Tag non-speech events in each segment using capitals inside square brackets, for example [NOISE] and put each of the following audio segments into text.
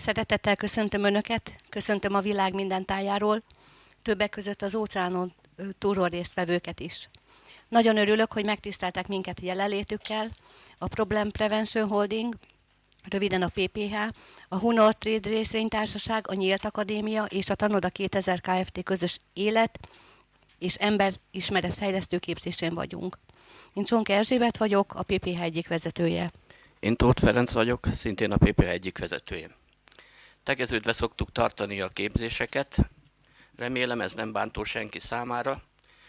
Szeretettel köszöntöm Önöket, köszöntöm a világ minden tájáról, többek között az óceánon túlról résztvevőket is. Nagyon örülök, hogy megtiszteltek minket jelenlétükkel, a Problem Prevention Holding, röviden a PPH, a Hunor Trade részvénytársaság, a Nyílt Akadémia és a Tanoda 2000 Kft. közös élet és ember ismeretfejlesztő képzésén vagyunk. Én Csonka Erzsébet vagyok, a PPH egyik vezetője. Én Tóth Ferenc vagyok, szintén a PPH egyik vezetője. Tegeződve szoktuk tartani a képzéseket, remélem ez nem bántó senki számára,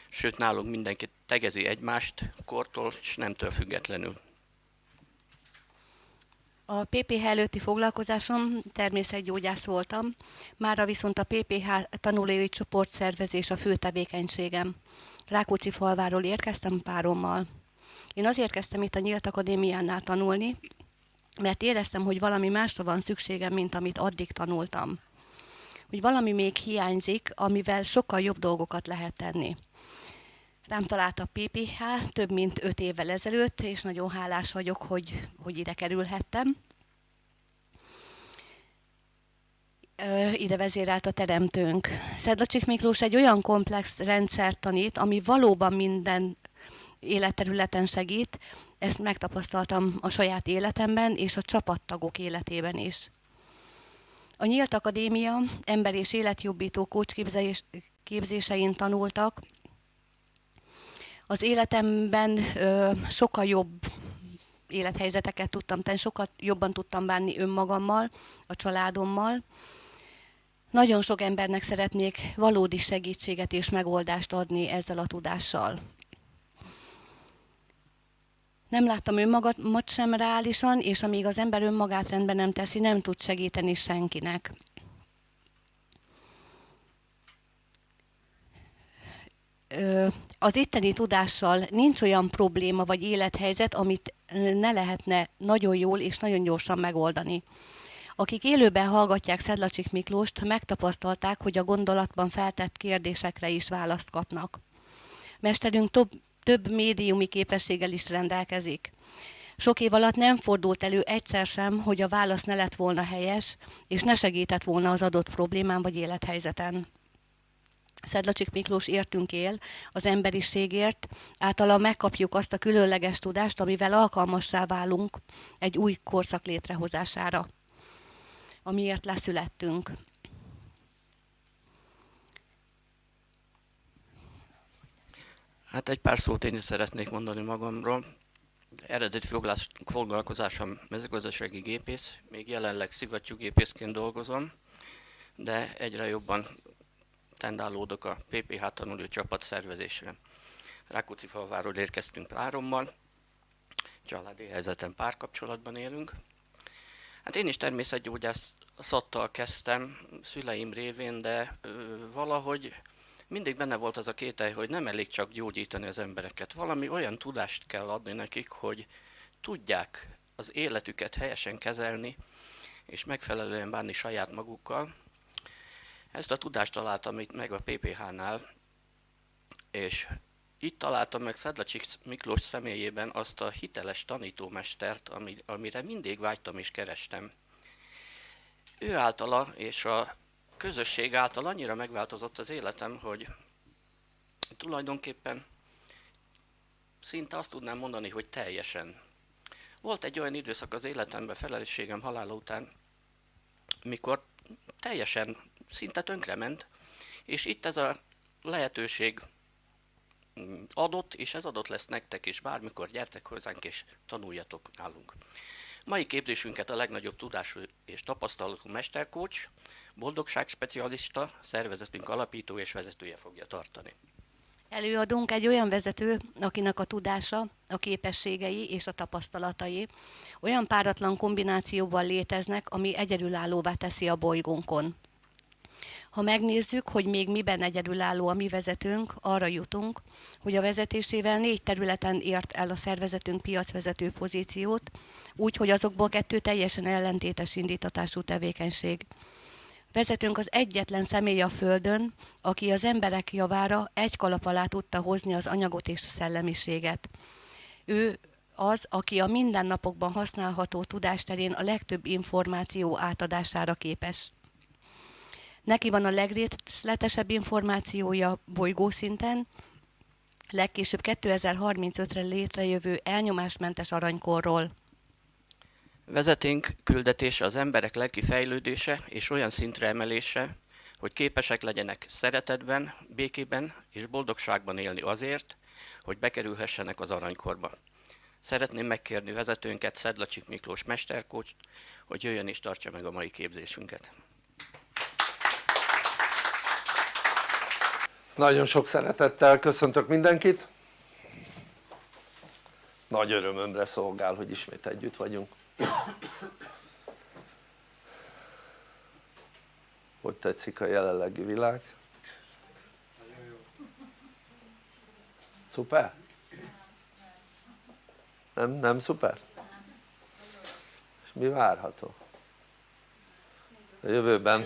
sőt nálunk mindenki tegezi egymást kortól és nemtől függetlenül. A PPH előtti foglalkozásom természetgyógyász voltam, mára viszont a PPH tanulói csoportszervezés a fő tevékenységem. Rákóczi falváról érkeztem párommal. Én azért kezdtem itt a Nyílt Akadémiánál tanulni, mert éreztem, hogy valami másra van szükségem, mint amit addig tanultam. Hogy valami még hiányzik, amivel sokkal jobb dolgokat lehet tenni. Rám talált a PPH több mint öt évvel ezelőtt, és nagyon hálás vagyok, hogy, hogy ide kerülhettem. ide vezérelt a teremtőnk. Szedlacsik Miklós egy olyan komplex rendszert tanít, ami valóban minden életterületen segít. Ezt megtapasztaltam a saját életemben és a csapattagok életében is. A Nyílt Akadémia ember és életjobbító kócsképzés tanultak. Az életemben ö, sokkal jobb élethelyzeteket tudtam tenni, sokkal jobban tudtam bánni önmagammal, a családommal. Nagyon sok embernek szeretnék valódi segítséget és megoldást adni ezzel a tudással. Nem láttam önmagamat sem reálisan, és amíg az ember önmagát rendben nem teszi, nem tud segíteni senkinek. Az itteni tudással nincs olyan probléma vagy élethelyzet, amit ne lehetne nagyon jól és nagyon gyorsan megoldani. Akik élőben hallgatják Szedlacsik Miklóst, megtapasztalták, hogy a gondolatban feltett kérdésekre is választ kapnak. Mesterünk több, több médiumi képességgel is rendelkezik. Sok év alatt nem fordult elő egyszer sem, hogy a válasz ne lett volna helyes, és ne segített volna az adott problémán vagy élethelyzeten. Szedlacsik Miklós értünk él, az emberiségért, általa megkapjuk azt a különleges tudást, amivel alkalmassá válunk egy új korszak létrehozására, amiért leszülettünk. Hát egy pár szót én is szeretnék mondani magamról. Eredeti foglalkozásom mezőgazdasági gépész, még jelenleg szivattyúgépészként dolgozom, de egyre jobban tendálódok a PPH tanuló csapat szervezésre. Rákóczi falváról érkeztünk párommal, családi helyzeten párkapcsolatban élünk. Hát én is természetgyógyászattal kezdtem szüleim révén, de ö, valahogy mindig benne volt az a kételj, hogy nem elég csak gyógyítani az embereket. Valami olyan tudást kell adni nekik, hogy tudják az életüket helyesen kezelni, és megfelelően bánni saját magukkal. Ezt a tudást találtam itt meg a PPH-nál, és itt találtam meg Szedlacsik Miklós személyében azt a hiteles tanítómestert, amire mindig vágytam és kerestem. Ő általa és a közösség által annyira megváltozott az életem, hogy tulajdonképpen szinte azt tudnám mondani, hogy teljesen. Volt egy olyan időszak az életemben felelősségem halála után, mikor teljesen szinte tönkrement, és itt ez a lehetőség adott, és ez adott lesz nektek is, bármikor gyertek hozzánk és tanuljatok nálunk. Mai képzésünket a legnagyobb tudású és tapasztalatú mesterkócs, boldogságspecialista, szervezetünk alapító és vezetője fogja tartani. Előadunk egy olyan vezető, akinek a tudása, a képességei és a tapasztalatai olyan páratlan kombinációban léteznek, ami egyedülállóvá teszi a bolygónkon. Ha megnézzük, hogy még miben egyedülálló a mi vezetőnk, arra jutunk, hogy a vezetésével négy területen ért el a szervezetünk piacvezető pozíciót, úgy, hogy azokból kettő teljesen ellentétes indítatású tevékenység. Vezetőnk az egyetlen személy a Földön, aki az emberek javára egy kalap alá tudta hozni az anyagot és a szellemiséget. Ő az, aki a mindennapokban használható tudásterén a legtöbb információ átadására képes. Neki van a legrészletesebb információja bolygószinten, legkésőbb 2035-re létrejövő elnyomásmentes aranykorról. Vezeténk küldetése az emberek lelki fejlődése és olyan szintre emelése, hogy képesek legyenek szeretetben, békében és boldogságban élni azért, hogy bekerülhessenek az aranykorba. Szeretném megkérni vezetőnket, Szedlacsik Miklós mesterkócs, hogy jöjjön és tartsa meg a mai képzésünket. Nagyon sok szeretettel köszöntök mindenkit. Nagy örömömre szolgál, hogy ismét együtt vagyunk. Hogy tetszik a jelenlegi világ? Szuper? Nem, nem szuper? És mi várható? A jövőben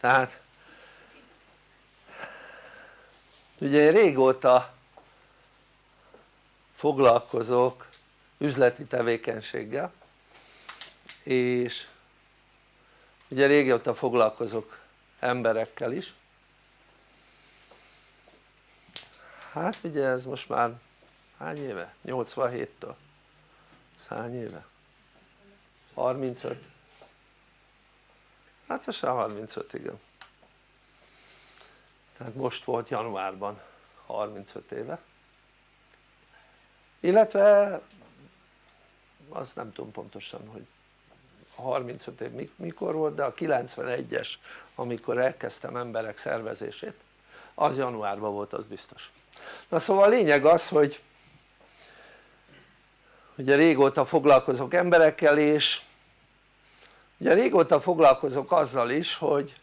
tehát ugye én régóta foglalkozok üzleti tevékenységgel és ugye régóta foglalkozok emberekkel is hát ugye ez most már hány éve? 87-től hány éve? 35 hát most már 35 igen tehát most volt januárban 35 éve. Illetve azt nem tudom pontosan hogy a 35 év mikor volt de a 91-es amikor elkezdtem emberek szervezését az januárban volt az biztos. Na szóval a lényeg az hogy ugye régóta foglalkozok emberekkel és ugye régóta foglalkozok azzal is hogy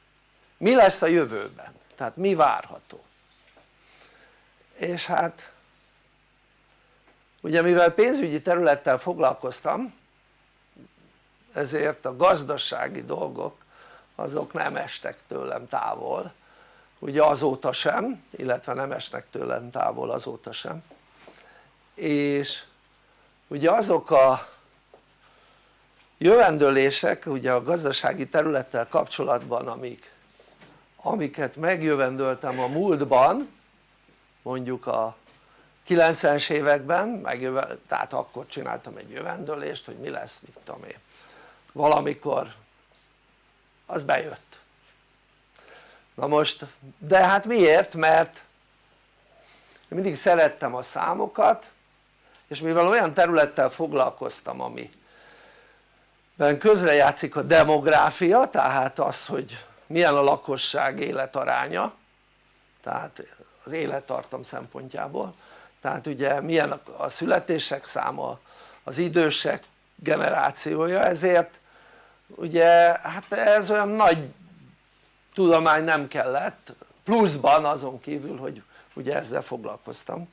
mi lesz a jövőben tehát mi várható? És hát ugye mivel pénzügyi területtel foglalkoztam ezért a gazdasági dolgok azok nem estek tőlem távol. Ugye azóta sem illetve nem esnek tőlem távol azóta sem. És ugye azok a jövendőlések ugye a gazdasági területtel kapcsolatban amik, amiket megjövendöltem a múltban mondjuk a 90-es években tehát akkor csináltam egy jövendőlést hogy mi lesz mit tudom én valamikor az bejött na most de hát miért? mert én mindig szerettem a számokat és mivel olyan területtel foglalkoztam ami közrejátszik a demográfia tehát az hogy milyen a lakosság életaránya tehát az élettartam szempontjából. Tehát ugye milyen a születések száma az idősek generációja ezért ugye hát ez olyan nagy tudomány nem kellett pluszban azon kívül hogy ugye ezzel foglalkoztam.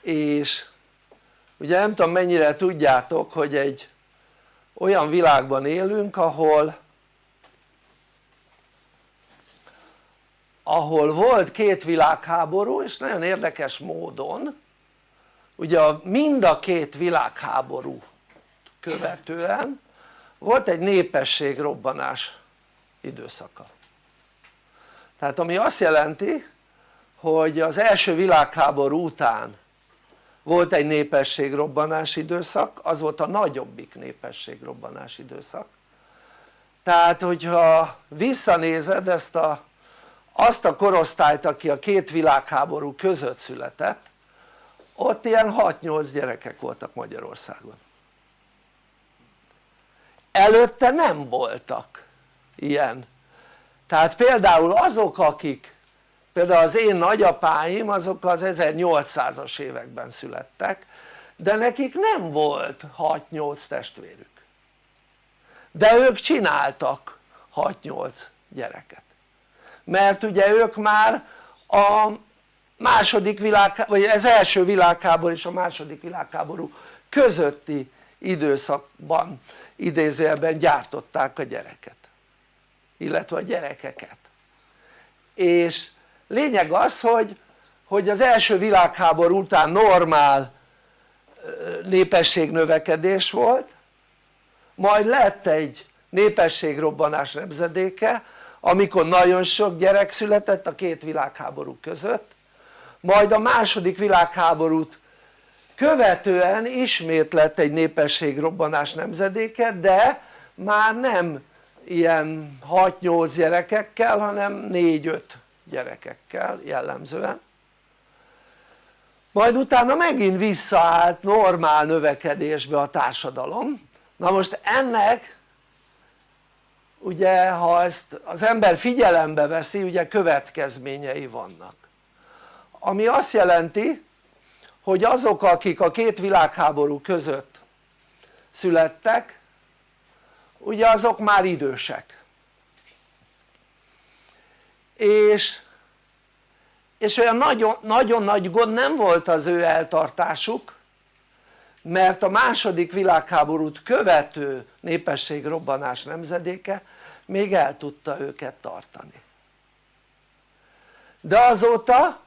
És ugye nem tudom mennyire tudjátok hogy egy olyan világban élünk ahol ahol volt két világháború és nagyon érdekes módon ugye mind a két világháború követően volt egy népességrobbanás időszaka. Tehát ami azt jelenti hogy az első világháború után volt egy népességrobbanás időszak az volt a nagyobbik népességrobbanás időszak. Tehát hogyha visszanézed ezt a, azt a korosztályt aki a két világháború között született ott ilyen 6-8 gyerekek voltak Magyarországon. Előtte nem voltak ilyen. Tehát például azok akik például az én nagyapáim azok az 1800-as években születtek de nekik nem volt 6-8 testvérük. De ők csináltak 6-8 gyereket mert ugye ők már a második világ, vagy az első világháború és a második világháború közötti időszakban idézőjelben gyártották a gyereket illetve a gyerekeket. És lényeg az hogy, hogy az első világháború után normál népességnövekedés volt majd lett egy népességrobbanás nemzedéke amikor nagyon sok gyerek született a két világháború között majd a második világháborút követően ismét lett egy népességrobbanás nemzedéke de már nem ilyen 6-8 gyerekekkel hanem 4-5 gyerekekkel jellemzően. Majd utána megint visszaállt normál növekedésbe a társadalom. Na most ennek ugye ha ezt az ember figyelembe veszi ugye következményei vannak. Ami azt jelenti hogy azok akik a két világháború között születtek ugye azok már idősek. És, és olyan nagyon, nagyon nagy gond nem volt az ő eltartásuk mert a második világháborút követő népességrobbanás nemzedéke még el tudta őket tartani. De azóta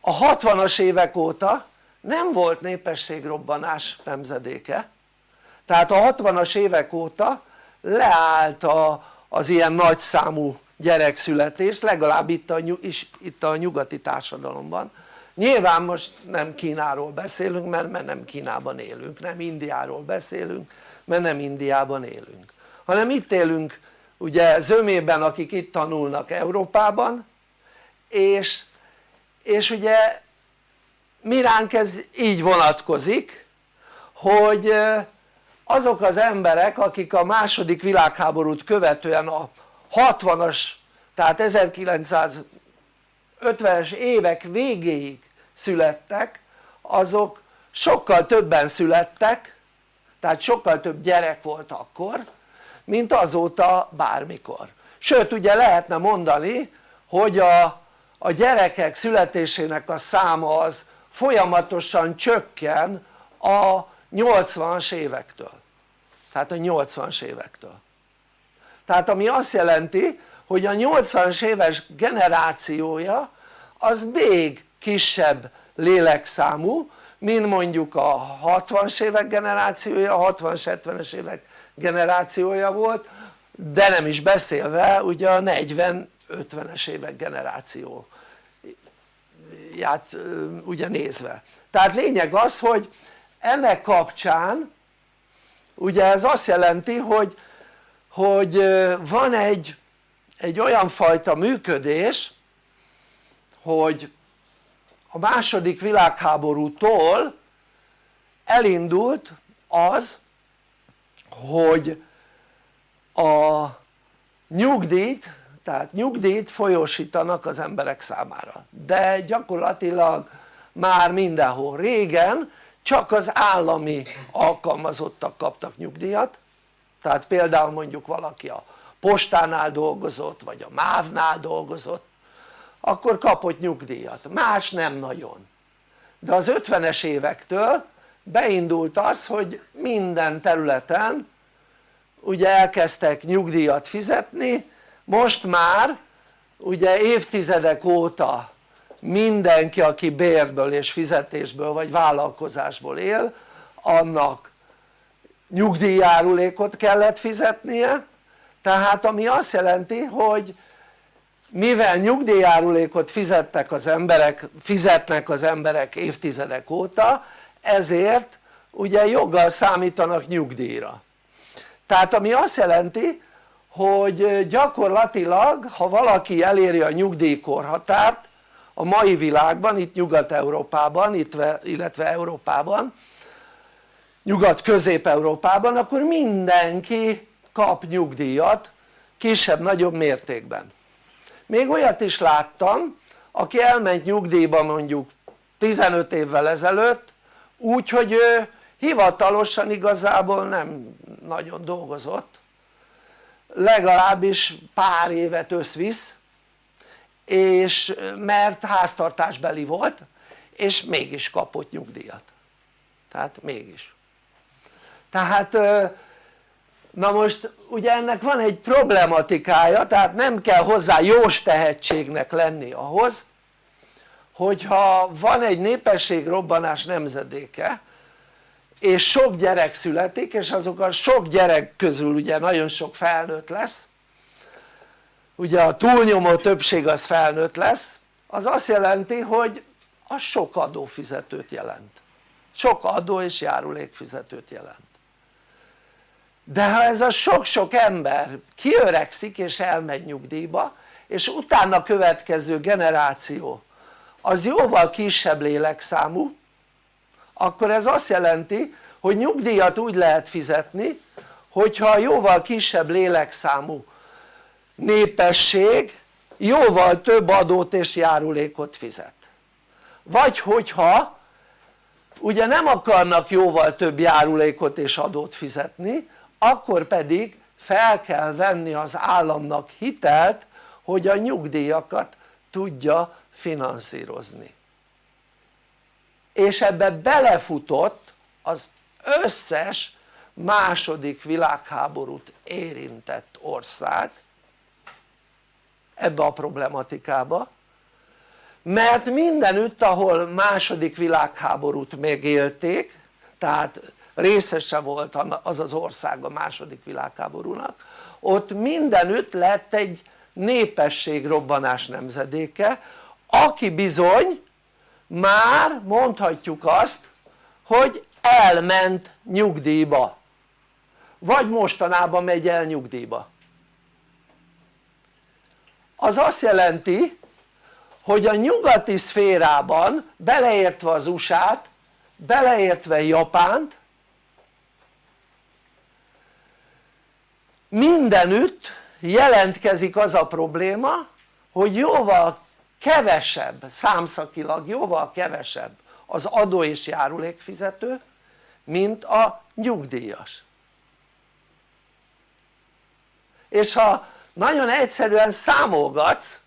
a 60-as évek óta nem volt népességrobbanás nemzedéke. Tehát a 60-as évek óta leállt a, az ilyen nagyszámú gyerekszületés legalább itt a, itt a nyugati társadalomban nyilván most nem Kínáról beszélünk mert, mert nem Kínában élünk, nem Indiáról beszélünk mert nem Indiában élünk. Hanem itt élünk ugye zömében akik itt tanulnak Európában és, és ugye miránk ez így vonatkozik hogy azok az emberek akik a második világháborút követően a 60-as tehát 1950-es évek végéig születtek azok sokkal többen születtek tehát sokkal több gyerek volt akkor mint azóta bármikor. Sőt ugye lehetne mondani hogy a, a gyerekek születésének a száma az folyamatosan csökken a 80-as évektől. Tehát a 80-as évektől. Tehát ami azt jelenti hogy a 80-as éves generációja az még kisebb lélekszámú mint mondjuk a 60-as évek generációja, a 60-70-es évek generációja volt de nem is beszélve ugye a 40-50-es évek generáció ját ugye nézve. Tehát lényeg az hogy ennek kapcsán ugye ez azt jelenti hogy, hogy van egy, egy olyan fajta működés hogy a második világháborútól elindult az hogy a nyugdíjt tehát nyugdíjt folyósítanak az emberek számára. De gyakorlatilag már mindenhol régen csak az állami alkalmazottak kaptak nyugdíjat. Tehát például mondjuk valaki a postánál dolgozott vagy a MÁV-nál dolgozott akkor kapott nyugdíjat, más nem nagyon. De az 50-es évektől beindult az hogy minden területen ugye elkezdtek nyugdíjat fizetni. Most már ugye évtizedek óta mindenki aki bérből és fizetésből vagy vállalkozásból él annak nyugdíjjárulékot kellett fizetnie. Tehát ami azt jelenti hogy mivel nyugdíjjárulékot fizettek az emberek, fizetnek az emberek évtizedek óta ezért ugye joggal számítanak nyugdíjra. Tehát ami azt jelenti hogy gyakorlatilag ha valaki eléri a nyugdíjkorhatárt a mai világban, itt Nyugat-Európában, illetve Európában Nyugat-Közép-Európában akkor mindenki kap nyugdíjat kisebb-nagyobb mértékben még olyat is láttam aki elment nyugdíjba mondjuk 15 évvel ezelőtt úgy hogy ő hivatalosan igazából nem nagyon dolgozott. Legalábbis pár évet összvisz és mert háztartásbeli volt és mégis kapott nyugdíjat. Tehát mégis. Tehát na most ugye ennek van egy problematikája tehát nem kell hozzá jós tehetségnek lenni ahhoz hogyha van egy népességrobbanás nemzedéke és sok gyerek születik és azok a sok gyerek közül ugye nagyon sok felnőtt lesz ugye a túlnyomó többség az felnőtt lesz az azt jelenti hogy az sok adófizetőt jelent. Sok adó és járulékfizetőt jelent de ha ez a sok-sok ember kiöregszik és elmegy nyugdíjba és utána következő generáció az jóval kisebb lélekszámú akkor ez azt jelenti hogy nyugdíjat úgy lehet fizetni hogyha jóval kisebb lélekszámú népesség jóval több adót és járulékot fizet. Vagy hogyha ugye nem akarnak jóval több járulékot és adót fizetni akkor pedig fel kell venni az államnak hitelt hogy a nyugdíjakat tudja finanszírozni. És ebbe belefutott az összes második világháborút érintett ország ebbe a problematikába mert mindenütt ahol második világháborút megélték tehát részese volt az az ország a második világháborúnak. Ott mindenütt lett egy népességrobbanás nemzedéke aki bizony már mondhatjuk azt hogy elment nyugdíjba. Vagy mostanában megy el nyugdíjba. Az azt jelenti hogy a nyugati szférában beleértve az USA-t beleértve Japánt mindenütt jelentkezik az a probléma hogy jóval kevesebb számszakilag jóval kevesebb az adó és járulékfizető mint a nyugdíjas. És ha nagyon egyszerűen számolgatsz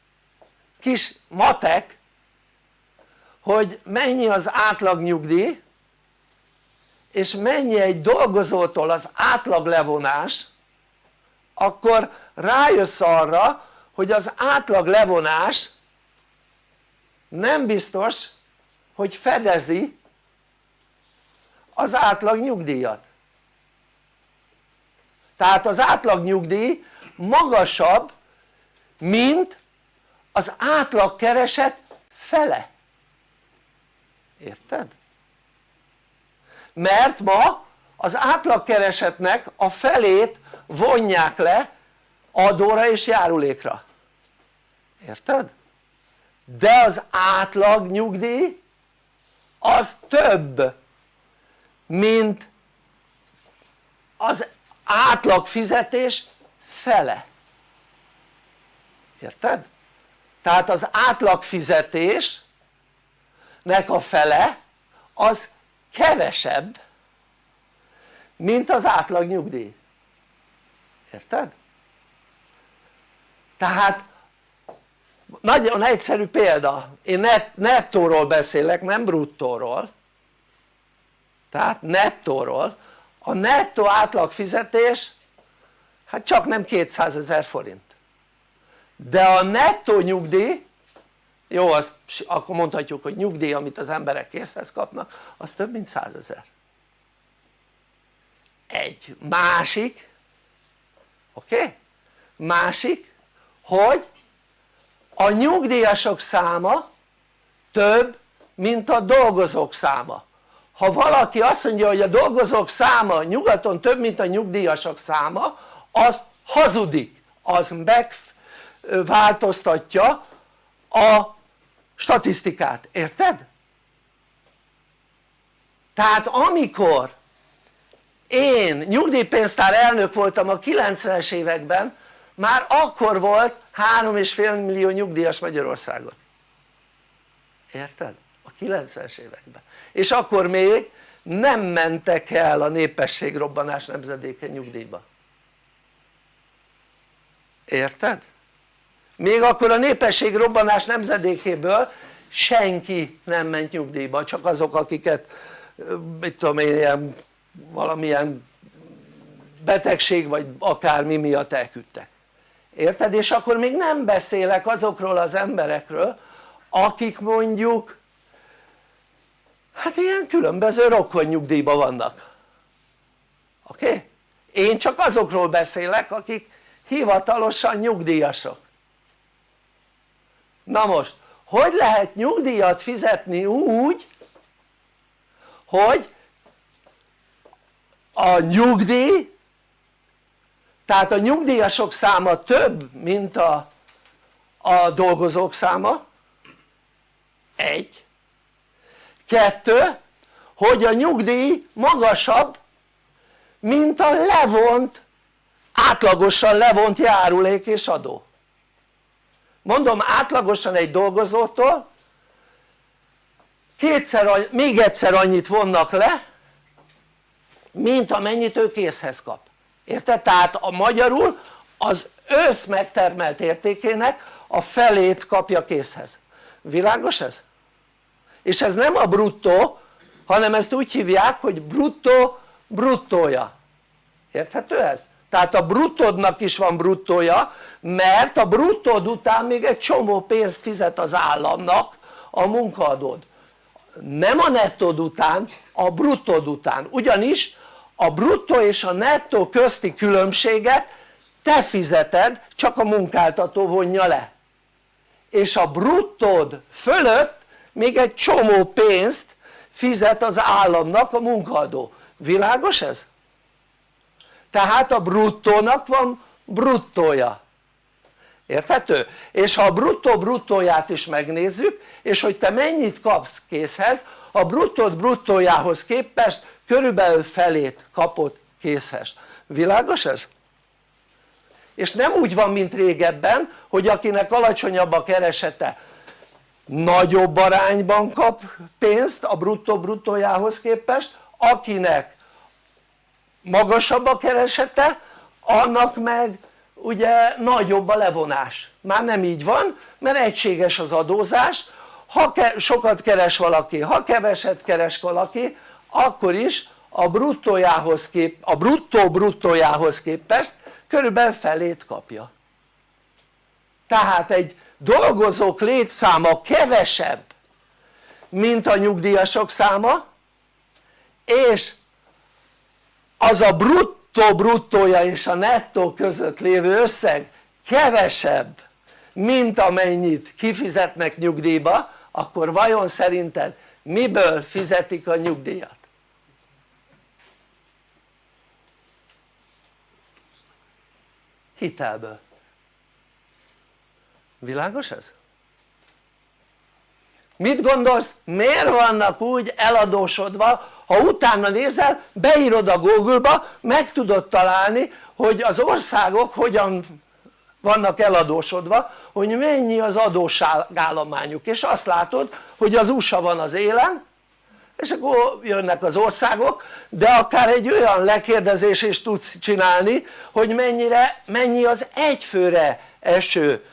kis matek hogy mennyi az átlag nyugdíj és mennyi egy dolgozótól az átlag levonás akkor rájössz arra hogy az átlag levonás nem biztos hogy fedezi az átlag nyugdíjat tehát az átlag nyugdíj magasabb mint az átlag kereset fele érted? mert ma az átlagkeresetnek a felét vonják le adóra és járulékra érted? de az átlag nyugdíj az több mint az átlag fizetés fele érted? tehát az átlag fizetésnek a fele az kevesebb mint az átlag nyugdíj érted? tehát nagyon egyszerű példa, én net, nettóról beszélek nem bruttóról. Tehát nettóról. A nettó átlag fizetés hát csak nem 200 ezer forint. De a nettó nyugdíj jó azt akkor mondhatjuk hogy nyugdíj amit az emberek készhez kapnak az több mint 100 ezer egy másik oké? Okay? másik hogy a nyugdíjasok száma több mint a dolgozók száma ha valaki azt mondja hogy a dolgozók száma nyugaton több mint a nyugdíjasok száma az hazudik az megváltoztatja a statisztikát, érted? tehát amikor én nyugdíjpénztár elnök voltam a 90-es években már akkor volt 3,5 millió nyugdíjas Magyarországon érted? a 90-es években és akkor még nem mentek el a népességrobbanás nemzedéke nyugdíjba érted? még akkor a népességrobbanás nemzedékéből senki nem ment nyugdíjba csak azok akiket mit tudom én ilyen valamilyen betegség vagy akármi miatt elküldtek érted? és akkor még nem beszélek azokról az emberekről akik mondjuk hát ilyen különböző rokkonnyugdíjban vannak oké? Okay? én csak azokról beszélek akik hivatalosan nyugdíjasok na most hogy lehet nyugdíjat fizetni úgy hogy a nyugdíj tehát a nyugdíjasok száma több mint a, a dolgozók száma. Egy. Kettő hogy a nyugdíj magasabb mint a levont átlagosan levont járulék és adó. Mondom átlagosan egy dolgozótól kétszer, még egyszer annyit vonnak le mint amennyit ő készhez kap érted? tehát a magyarul az ősz megtermelt értékének a felét kapja készhez világos ez? és ez nem a bruttó hanem ezt úgy hívják hogy bruttó bruttója érthető ez? tehát a bruttódnak is van bruttója mert a bruttód után még egy csomó pénzt fizet az államnak a munkaadód nem a nettód után, a bruttód után ugyanis a bruttó és a nettó közti különbséget te fizeted csak a munkáltató vonja le és a bruttód fölött még egy csomó pénzt fizet az államnak a munkaadó, világos ez? tehát a bruttónak van bruttója érthető? és ha a bruttó bruttóját is megnézzük és hogy te mennyit kapsz készhez a bruttót bruttójához képest körülbelül felét kapott készhez, világos ez? és nem úgy van mint régebben hogy akinek alacsonyabb a keresete nagyobb arányban kap pénzt a bruttó bruttójához képest akinek magasabb a keresete annak meg ugye nagyobb a levonás. Már nem így van mert egységes az adózás. Ha sokat keres valaki, ha keveset keres valaki akkor is a bruttójához kép, a bruttó bruttójához képest körülbelül felét kapja tehát egy dolgozók létszáma kevesebb mint a nyugdíjasok száma és az a bruttó bruttója és a nettó között lévő összeg kevesebb mint amennyit kifizetnek nyugdíjba akkor vajon szerinted miből fizetik a nyugdíjat? Hitelből világos ez? mit gondolsz miért vannak úgy eladósodva ha utána nézel beírod a google-ba meg tudod találni hogy az országok hogyan vannak eladósodva hogy mennyi az adósságállományuk és azt látod hogy az USA van az élen és akkor jönnek az országok de akár egy olyan lekérdezés is tudsz csinálni hogy mennyire, mennyi az egyfőre eső.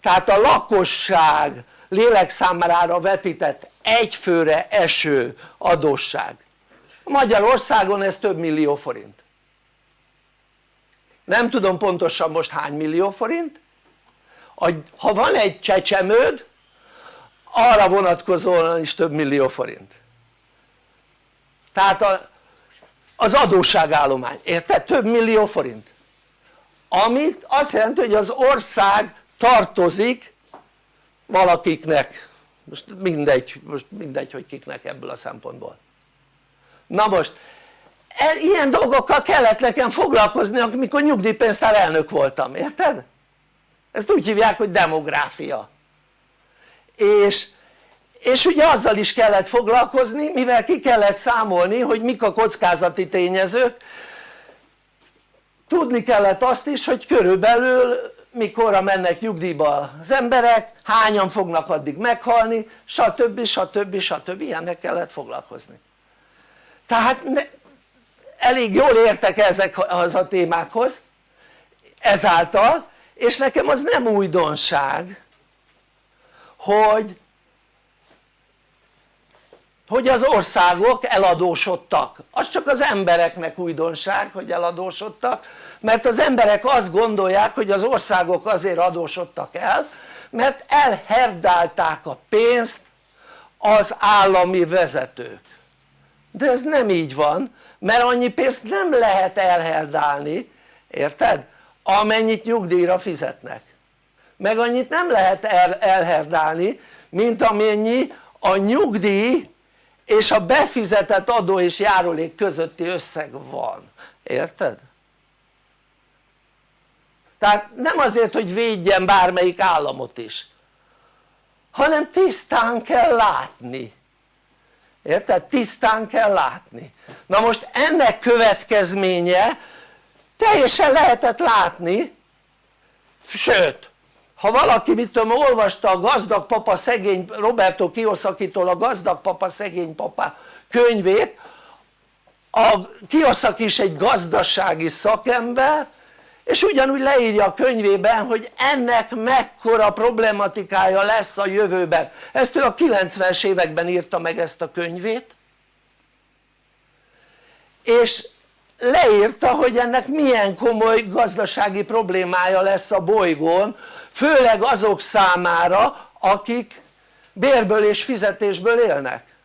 Tehát a lakosság lélekszámára vetített egyfőre eső adósság. Magyarországon ez több millió forint. Nem tudom pontosan most hány millió forint. Ha van egy csecsemőd arra vonatkozóan is több millió forint tehát a, az adósságállomány, érted? több millió forint amit azt jelenti hogy az ország tartozik valakiknek most mindegy, most mindegy hogy kiknek ebből a szempontból na most e, ilyen dolgokkal kellett nekem foglalkozni amikor nyugdíjpénztár elnök voltam, érted? ezt úgy hívják hogy demográfia és, és ugye azzal is kellett foglalkozni mivel ki kellett számolni hogy mik a kockázati tényezők tudni kellett azt is hogy körülbelül mikorra mennek nyugdíjba az emberek, hányan fognak addig meghalni, stb. stb. stb. ilyennek kellett foglalkozni tehát ne, elég jól értek ezekhez a témákhoz ezáltal és nekem az nem újdonság hogy hogy az országok eladósodtak. Az csak az embereknek újdonság hogy eladósodtak mert az emberek azt gondolják hogy az országok azért adósodtak el mert elherdálták a pénzt az állami vezetők. De ez nem így van mert annyi pénzt nem lehet elherdálni érted? amennyit nyugdíjra fizetnek. Meg annyit nem lehet el, elherdálni mint amennyi a nyugdíj és a befizetett adó és járulék közötti összeg van, érted? tehát nem azért hogy védjen bármelyik államot is hanem tisztán kell látni érted? tisztán kell látni na most ennek következménye teljesen lehetett látni sőt ha valaki mit tudom olvasta a gazdag papa szegény Roberto Kiyosaki-tól a gazdag papa szegény papa könyvét a Kiyosaki is egy gazdasági szakember és ugyanúgy leírja a könyvében hogy ennek mekkora problematikája lesz a jövőben. Ezt ő a 90-es években írta meg ezt a könyvét. És leírta hogy ennek milyen komoly gazdasági problémája lesz a bolygón főleg azok számára akik bérből és fizetésből élnek.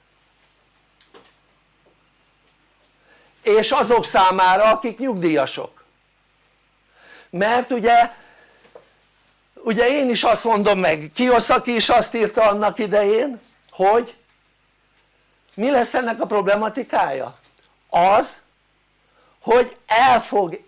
És azok számára akik nyugdíjasok. Mert ugye ugye én is azt mondom meg, Kiyosaki is azt írta annak idején hogy mi lesz ennek a problematikája? az hogy el fog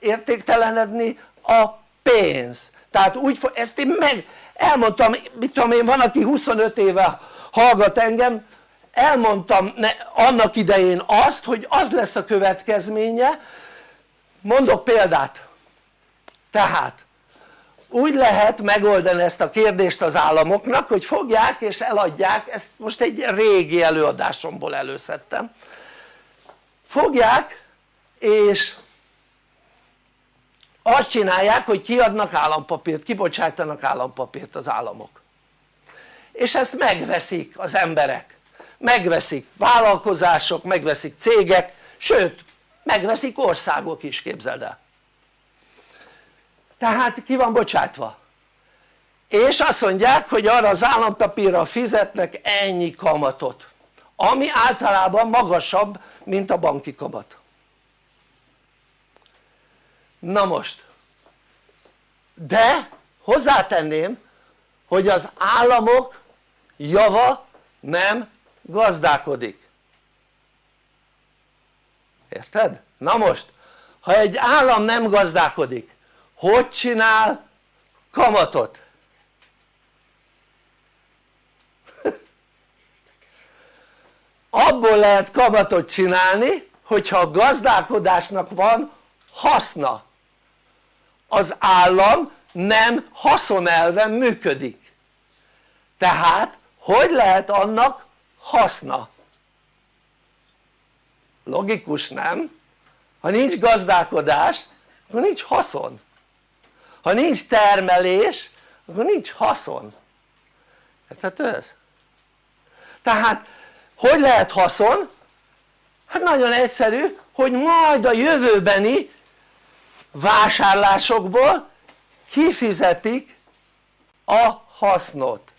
értéktelenedni a pénz tehát úgy ezt én meg elmondtam, mit tudom én van aki 25 éve hallgat engem elmondtam ne, annak idején azt hogy az lesz a következménye. Mondok példát. Tehát úgy lehet megoldani ezt a kérdést az államoknak hogy fogják és eladják ezt most egy régi előadásomból előszedtem. Fogják és azt csinálják hogy kiadnak állampapírt, kibocsátanak állampapírt az államok. És ezt megveszik az emberek. Megveszik vállalkozások, megveszik cégek, sőt megveszik országok is képzeld el. Tehát ki van bocsátva? És azt mondják hogy arra az állampapírra fizetnek ennyi kamatot ami általában magasabb mint a banki kamat na most de hozzátenném hogy az államok java nem gazdálkodik érted? na most ha egy állam nem gazdálkodik hogy csinál kamatot? abból lehet kamatot csinálni hogyha a gazdálkodásnak van haszna az állam nem haszonelven működik tehát hogy lehet annak haszna? logikus nem? ha nincs gazdálkodás akkor nincs haszon ha nincs termelés akkor nincs haszon érthető ez? tehát hogy lehet haszon? hát nagyon egyszerű hogy majd a jövőbeni vásárlásokból kifizetik a hasznot.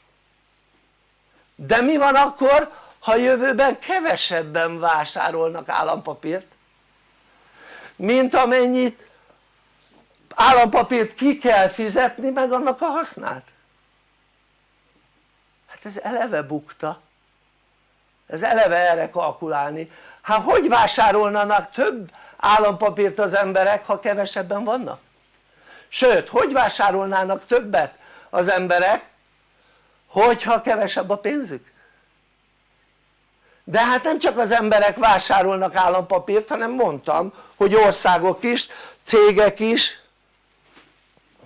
De mi van akkor ha jövőben kevesebben vásárolnak állampapírt? Mint amennyit állampapírt ki kell fizetni meg annak a hasznát? Hát ez eleve bukta. Ez eleve erre kalkulálni. Hát hogy vásárolnának több állampapírt az emberek ha kevesebben vannak? sőt hogy vásárolnának többet az emberek hogyha kevesebb a pénzük? de hát nem csak az emberek vásárolnak állampapírt hanem mondtam hogy országok is, cégek is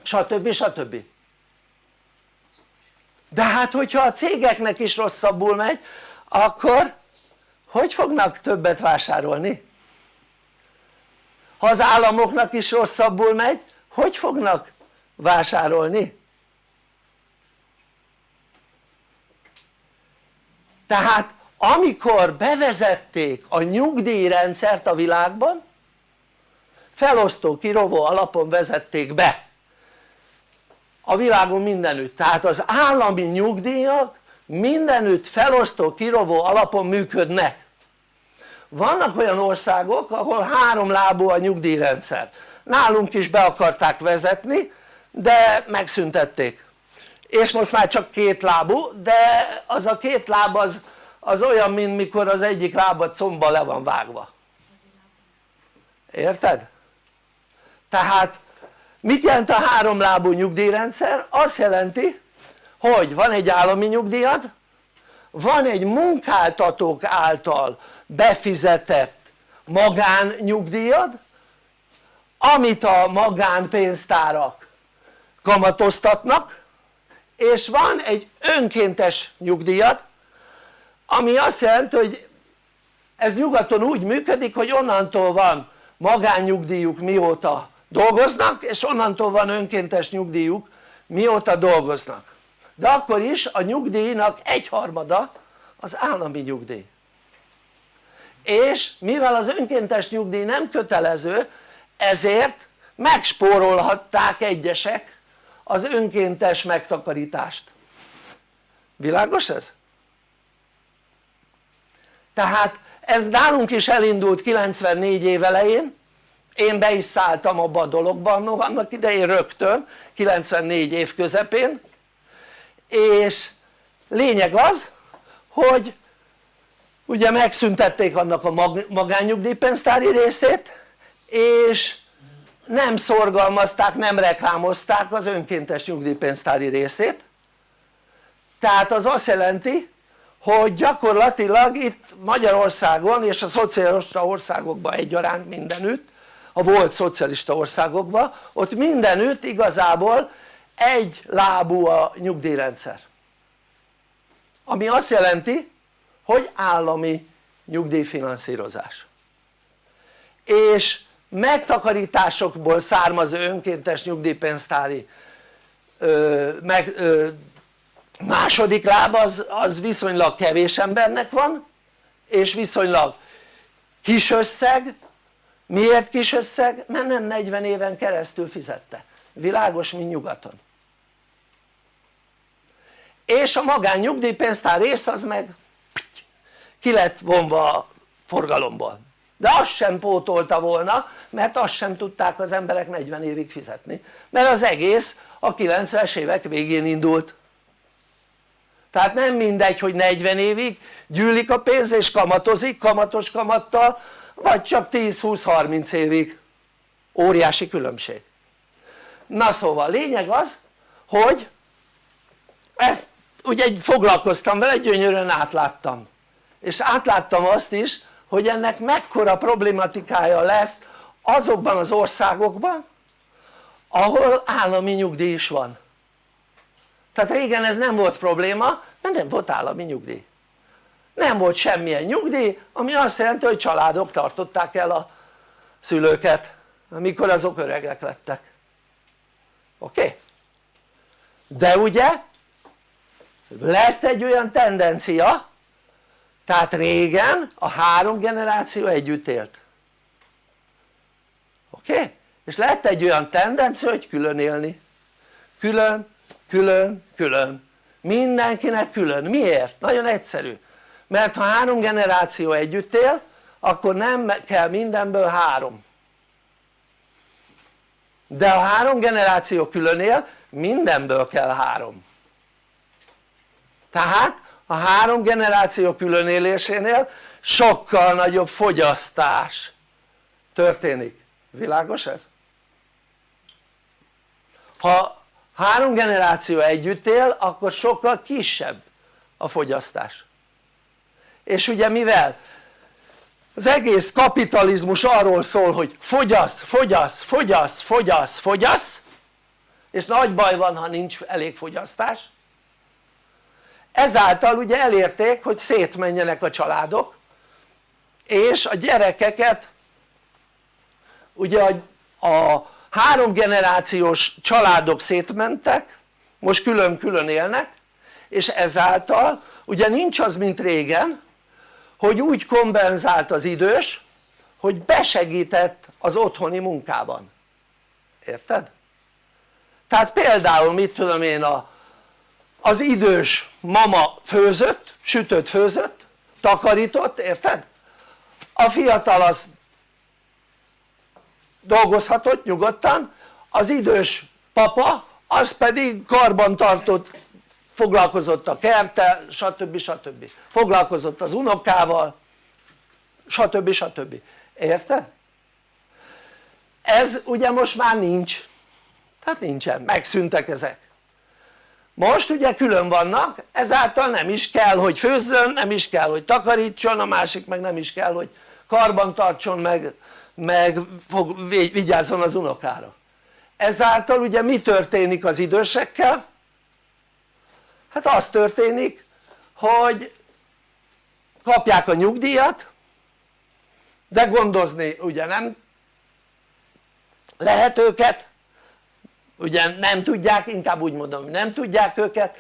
stb. stb. de hát hogyha a cégeknek is rosszabbul megy akkor hogy fognak többet vásárolni? Ha az államoknak is rosszabbul megy hogy fognak vásárolni? tehát amikor bevezették a nyugdíjrendszert a világban felosztó kirovó alapon vezették be. A világon mindenütt, tehát az állami nyugdíjak mindenütt felosztó kirovó alapon működnek vannak olyan országok ahol három lábú a nyugdíjrendszer nálunk is be akarták vezetni de megszüntették és most már csak két lábú de az a két láb az, az olyan mint mikor az egyik lábad szomba le van vágva érted? tehát mit jelent a háromlábú nyugdíjrendszer? azt jelenti hogy van egy állami nyugdíjad van egy munkáltatók által befizetett magánnyugdíjad amit a magánpénztárak kamatoztatnak és van egy önkéntes nyugdíjad ami azt jelenti hogy ez nyugaton úgy működik hogy onnantól van magánnyugdíjuk mióta dolgoznak és onnantól van önkéntes nyugdíjuk mióta dolgoznak de akkor is a nyugdíjnak egyharmada az állami nyugdíj. És mivel az önkéntes nyugdíj nem kötelező ezért megspórolhatták egyesek az önkéntes megtakarítást. Világos ez? tehát ez nálunk is elindult 94 év elején. Én be is szálltam abba a dologban no, annak idején rögtön 94 év közepén és lényeg az hogy ugye megszüntették annak a magánnyugdíjpénztári részét és nem szorgalmazták, nem reklámozták az önkéntes nyugdíjpénztári részét. Tehát az azt jelenti hogy gyakorlatilag itt Magyarországon és a szocialista országokban egyaránt mindenütt a volt szocialista országokban ott mindenütt igazából egy lábú a nyugdíjrendszer. Ami azt jelenti hogy állami nyugdíjfinanszírozás. És megtakarításokból származó önkéntes nyugdíjpénztári ö, meg, ö, második láb az, az viszonylag kevés embernek van és viszonylag kis összeg. Miért kis összeg? mert nem 40 éven keresztül fizette világos mint nyugaton. És a magán nyugdíjpénztár rész az meg ki lett vonva a forgalomból. De azt sem pótolta volna mert azt sem tudták az emberek 40 évig fizetni. Mert az egész a 90-es évek végén indult. Tehát nem mindegy hogy 40 évig gyűlik a pénz és kamatozik kamatos kamattal vagy csak 10-20-30 évig. Óriási különbség na szóval lényeg az hogy ezt ugye foglalkoztam vele gyönyörűen átláttam. És átláttam azt is hogy ennek mekkora problématikája lesz azokban az országokban ahol állami nyugdíj is van. Tehát régen ez nem volt probléma mert nem volt állami nyugdíj. Nem volt semmilyen nyugdíj ami azt jelenti hogy családok tartották el a szülőket amikor azok öregek lettek oké? De ugye lett egy olyan tendencia tehát régen a három generáció együtt élt oké? És lett egy olyan tendencia hogy külön élni külön, külön, külön mindenkinek külön, miért? nagyon egyszerű mert ha három generáció együtt él akkor nem kell mindenből három de ha három generáció külön él mindenből kell három. Tehát a három generáció különélésénél sokkal nagyobb fogyasztás történik, világos ez? ha három generáció együtt él akkor sokkal kisebb a fogyasztás. És ugye mivel az egész kapitalizmus arról szól hogy fogyasz, fogyasz, fogyasz, fogyasz, fogyasz és nagy baj van ha nincs elég fogyasztás. Ezáltal ugye elérték hogy szétmenjenek a családok és a gyerekeket ugye a, a három családok szétmentek most külön-külön élnek és ezáltal ugye nincs az mint régen hogy úgy kompenzált az idős hogy besegített az otthoni munkában érted? tehát például mit tudom én a, az idős mama főzött, sütött főzött, takarított, érted? a fiatal az dolgozhatott nyugodtan, az idős papa az pedig karban tartott, foglalkozott a kerttel, stb. stb. foglalkozott az unokával, stb. stb. érted? ez ugye most már nincs tehát nincsen, megszűntek ezek most ugye külön vannak ezáltal nem is kell hogy főzzön, nem is kell hogy takarítson, a másik meg nem is kell hogy karban tartson meg, meg fog, vigyázzon az unokára ezáltal ugye mi történik az idősekkel? Hát az történik hogy kapják a nyugdíjat de gondozni ugye nem lehet őket ugye nem tudják, inkább úgy mondom nem tudják őket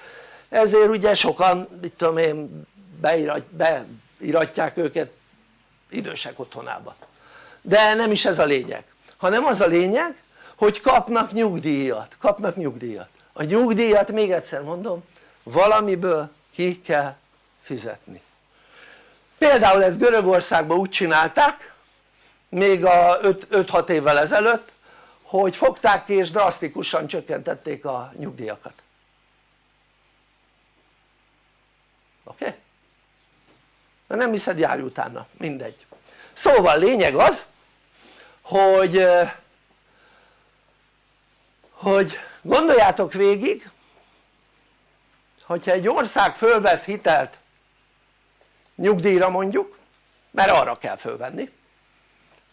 ezért ugye sokan mit tudom én beirat, beiratják őket idősek otthonába. De nem is ez a lényeg hanem az a lényeg hogy kapnak nyugdíjat, kapnak nyugdíjat. A nyugdíjat még egyszer mondom valamiből ki kell fizetni például ezt Görögországban úgy csinálták még a 5-6 évvel ezelőtt hogy fogták ki és drasztikusan csökkentették a nyugdíjakat oké? Okay? de nem hiszed járj utána, mindegy szóval lényeg az hogy hogy gondoljátok végig hogyha egy ország fölvesz hitelt nyugdíjra mondjuk mert arra kell fölvenni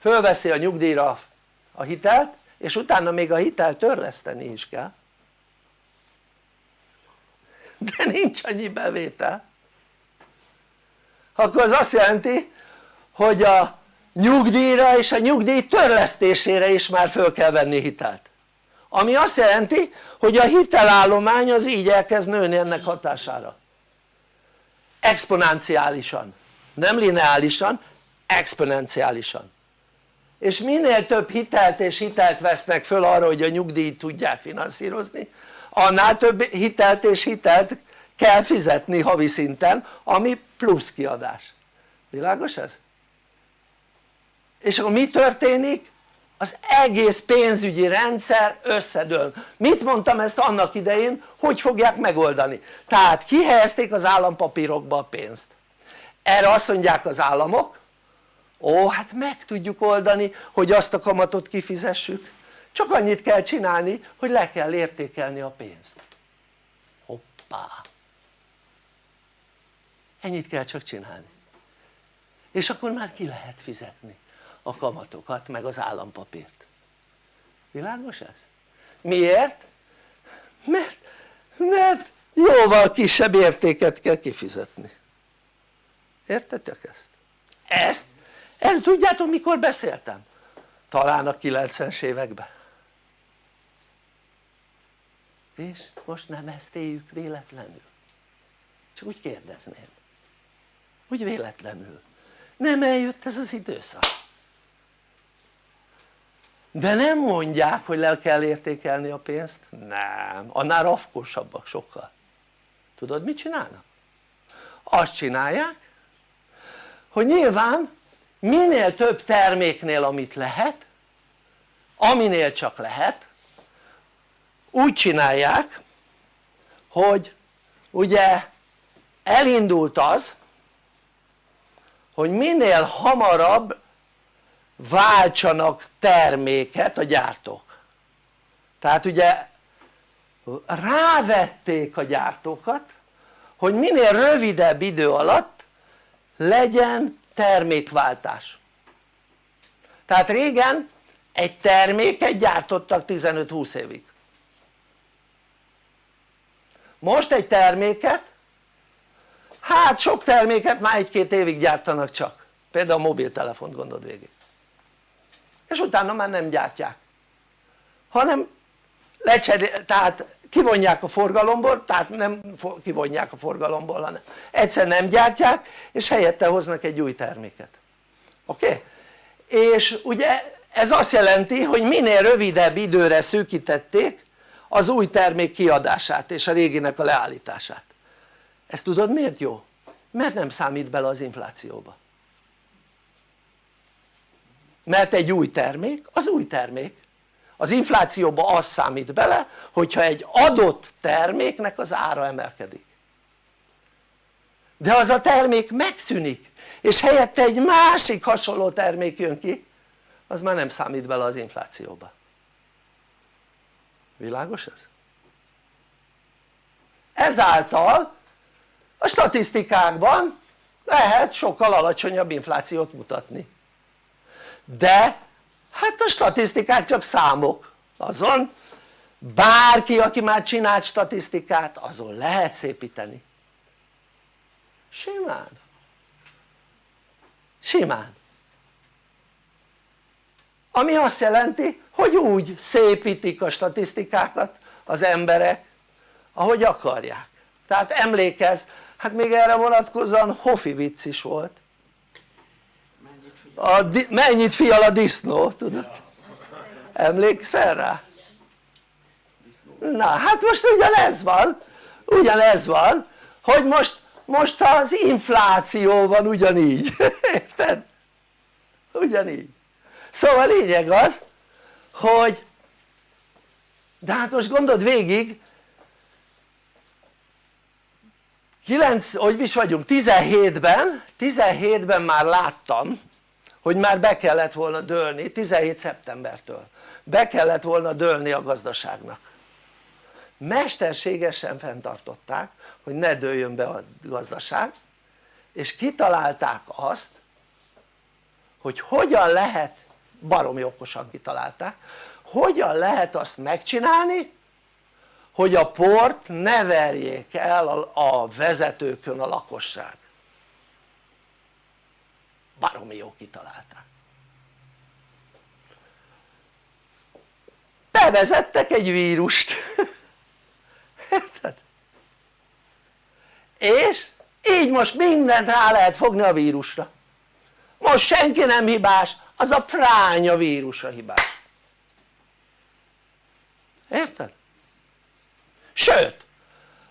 fölveszi a nyugdíjra a hitelt és utána még a hitelt törleszteni is kell. De nincs annyi bevétel. Akkor az azt jelenti hogy a nyugdíjra és a nyugdíj törlesztésére is már föl kell venni hitelt ami azt jelenti hogy a hitelállomány az így elkezd nőni ennek hatására exponenciálisan nem lineálisan, exponenciálisan és minél több hitelt és hitelt vesznek föl arra hogy a nyugdíjt tudják finanszírozni annál több hitelt és hitelt kell fizetni havi szinten ami plusz kiadás, világos ez? és akkor mi történik? Az egész pénzügyi rendszer összedől. Mit mondtam ezt annak idején? Hogy fogják megoldani? Tehát kihelyezték az állampapírokba a pénzt. Erre azt mondják az államok ó hát meg tudjuk oldani hogy azt a kamatot kifizessük. Csak annyit kell csinálni hogy le kell értékelni a pénzt. Hoppá. Ennyit kell csak csinálni. És akkor már ki lehet fizetni a kamatokat meg az állampapírt világos ez? miért? mert, mert jóval kisebb értéket kell kifizetni értetek ezt? ezt el tudjátok mikor beszéltem? talán a 90-es években és most nem ezt éljük véletlenül csak úgy kérdezném úgy véletlenül nem eljött ez az időszak de nem mondják hogy le kell értékelni a pénzt? Nem, annál rafkosabbak sokkal. Tudod mit csinálnak? azt csinálják hogy nyilván minél több terméknél amit lehet aminél csak lehet úgy csinálják hogy ugye elindult az hogy minél hamarabb váltsanak terméket a gyártók. Tehát ugye rávették a gyártókat hogy minél rövidebb idő alatt legyen termékváltás. Tehát régen egy terméket gyártottak 15-20 évig. Most egy terméket hát sok terméket már egy-két évig gyártanak csak. Például a mobiltelefont gondold végig és utána már nem gyártják hanem lecserél, tehát kivonják a forgalomból, tehát nem kivonják a forgalomból hanem egyszer nem gyártják és helyette hoznak egy új terméket oké? Okay? és ugye ez azt jelenti hogy minél rövidebb időre szűkítették az új termék kiadását és a réginek a leállítását ezt tudod miért jó? mert nem számít bele az inflációba mert egy új termék az új termék. Az inflációba az számít bele hogyha egy adott terméknek az ára emelkedik. De az a termék megszűnik és helyette egy másik hasonló termék jön ki az már nem számít bele az inflációba. Világos ez? ezáltal a statisztikákban lehet sokkal alacsonyabb inflációt mutatni de hát a statisztikák csak számok. Azon bárki aki már csinált statisztikát azon lehet szépíteni. Simán. Simán. Ami azt jelenti hogy úgy szépítik a statisztikákat az emberek ahogy akarják. Tehát emlékezz hát még erre vonatkozóan hofi vicc is volt a, mennyit fial a disznó tudod emlékszel rá? na hát most ugyanez van ugyanez van hogy most most az infláció van ugyanígy [LAUGHS] érted? ugyanígy szóval lényeg az hogy de hát most gondold végig 9, hogy is vagyunk 17-ben 17-ben már láttam hogy már be kellett volna dőlni 17 szeptembertől. Be kellett volna dőlni a gazdaságnak. Mesterségesen fenntartották hogy ne dőljön be a gazdaság és kitalálták azt hogy hogyan lehet baromi okosan kitalálták hogyan lehet azt megcsinálni hogy a port ne verjék el a vezetőkön a lakosság baromi jó kitalálták. Bevezettek egy vírust. [LAUGHS] Érted? és így most mindent rá lehet fogni a vírusra. Most senki nem hibás az a fránya vírus a hibás. Érted? sőt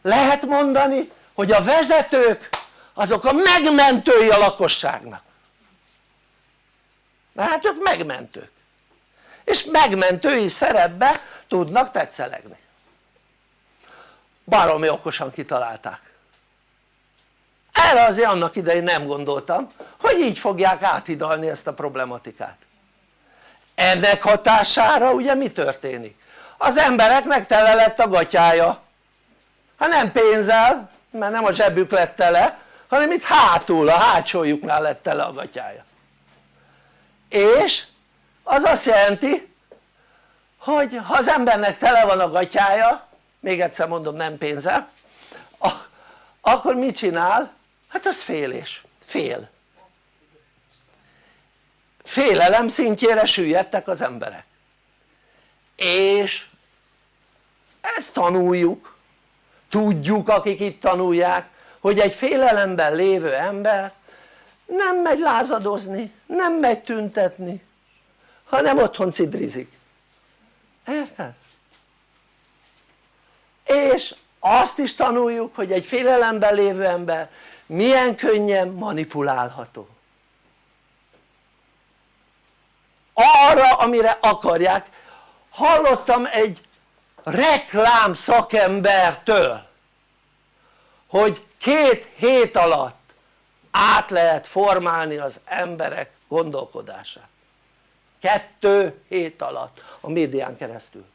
lehet mondani hogy a vezetők azok a megmentői a lakosságnak mert hát ők megmentők. És megmentői szerepbe tudnak tetszelegni. Baromi okosan kitalálták. Erre azért annak idején nem gondoltam hogy így fogják áthidalni ezt a problematikát. Ennek hatására ugye mi történik? az embereknek tele lett a gatyája. Ha nem pénzzel mert nem a zsebük lett tele hanem itt hátul a hátsójuknál lett tele a gatyája és az azt jelenti hogy ha az embernek tele van a gatyája még egyszer mondom nem pénzzel akkor mit csinál? hát az félés, fél. Félelem szintjére süllyedtek az emberek. És ezt tanuljuk. Tudjuk akik itt tanulják hogy egy félelemben lévő ember nem megy lázadozni, nem megy tüntetni hanem otthon cidrizik. Érted? és azt is tanuljuk hogy egy félelemben lévő ember milyen könnyen manipulálható. Arra amire akarják. Hallottam egy reklám szakembertől hogy két hét alatt át lehet formálni az emberek gondolkodását. Kettő hét alatt a médián keresztül.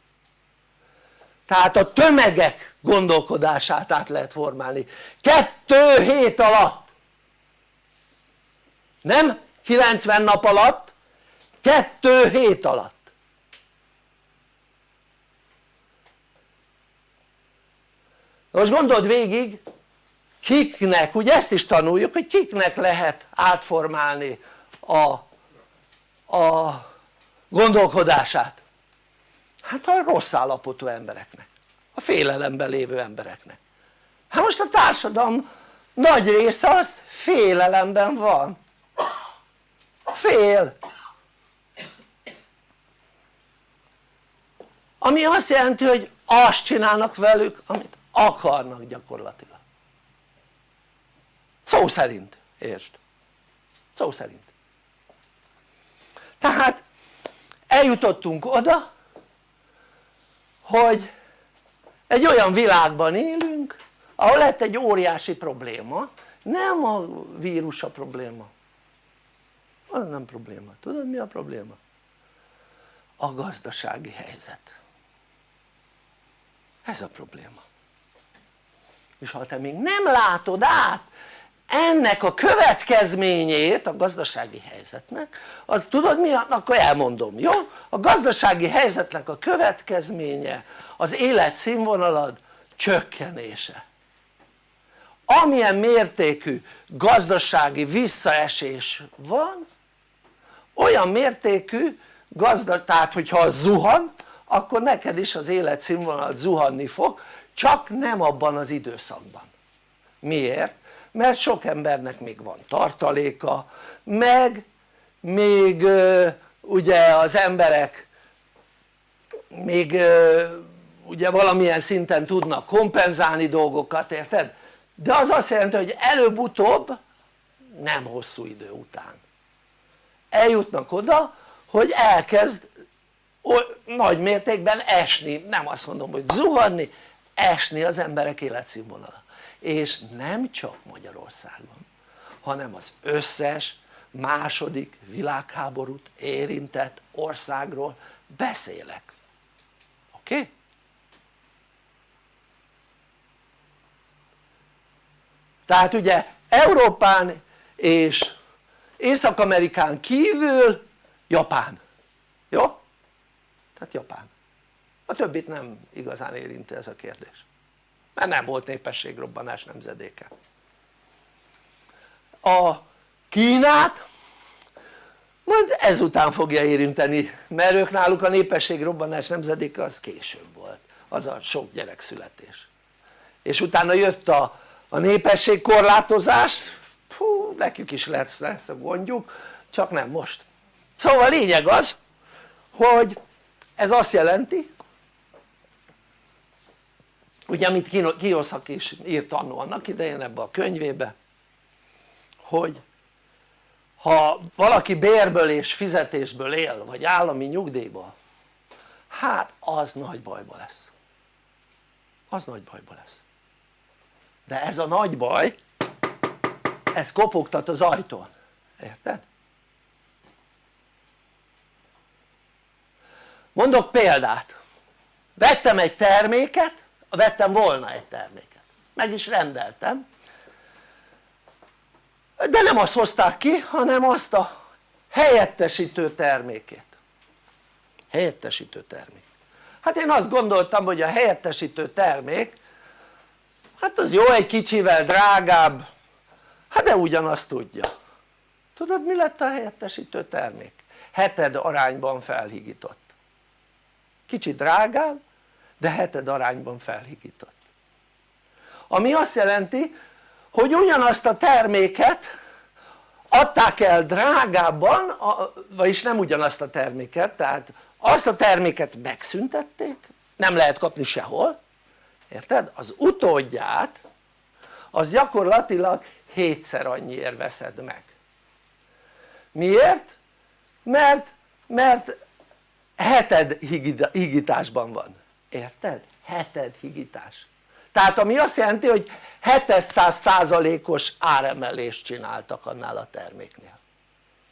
Tehát a tömegek gondolkodását át lehet formálni. Kettő hét alatt. Nem 90 nap alatt kettő hét alatt. Most gondold végig kiknek, ugye ezt is tanuljuk hogy kiknek lehet átformálni a, a gondolkodását. Hát a rossz állapotú embereknek. A félelemben lévő embereknek. Hát most a társadalom nagy része az félelemben van. Fél. Ami azt jelenti hogy azt csinálnak velük amit akarnak gyakorlatilag. Szó szerint, értsd? szó szerint tehát eljutottunk oda hogy egy olyan világban élünk ahol lett egy óriási probléma. Nem a vírus a probléma. Az nem probléma, tudod mi a probléma? a gazdasági helyzet. Ez a probléma. És ha te még nem látod át ennek a következményét a gazdasági helyzetnek az tudod mi? akkor elmondom, jó? a gazdasági helyzetnek a következménye az életszínvonalad csökkenése amilyen mértékű gazdasági visszaesés van olyan mértékű gazda, tehát hogyha az zuhan akkor neked is az életszínvonal zuhanni fog csak nem abban az időszakban miért? Mert sok embernek még van tartaléka meg még ugye az emberek még ugye valamilyen szinten tudnak kompenzálni dolgokat érted? de az azt jelenti hogy előbb-utóbb nem hosszú idő után eljutnak oda hogy elkezd nagy mértékben esni, nem azt mondom hogy zuhanni, esni az emberek életszínvonala és nem csak Magyarországon hanem az összes második világháborút érintett országról beszélek oké? Okay? tehát ugye Európán és Észak-Amerikán kívül Japán, jó? tehát Japán a többit nem igazán érinti ez a kérdés mert nem volt népességrobbanás nemzedéke. A Kínát majd ezután fogja érinteni mert ők náluk a népességrobbanás nemzedéke az később volt az a sok gyerekszületés és utána jött a, a népességkorlátozás fú, nekük is lesz, lesz a gondjuk csak nem most. Szóval lényeg az hogy ez azt jelenti ugye amit Kioszak is írt annó annak idején ebbe a könyvébe hogy ha valaki bérből és fizetésből él vagy állami nyugdíjból hát az nagy bajba lesz. Az nagy bajba lesz. De ez a nagy baj ez kopogtat az ajtón, érted? mondok példát. Vettem egy terméket vettem volna egy terméket. Meg is rendeltem. De nem azt hozták ki hanem azt a helyettesítő termékét. Helyettesítő termék. Hát én azt gondoltam hogy a helyettesítő termék hát az jó egy kicsivel drágább hát de ugyanazt tudja. Tudod mi lett a helyettesítő termék? heted arányban felhigított. Kicsit drágább de heted arányban felhigított ami azt jelenti hogy ugyanazt a terméket adták el drágábban vagyis nem ugyanazt a terméket tehát azt a terméket megszüntették nem lehet kapni sehol érted? az utódját az gyakorlatilag hétszer annyiért veszed meg miért? mert, mert heted higításban van, érted? heted higítás tehát ami azt jelenti hogy 700 százalékos áremelést csináltak annál a terméknél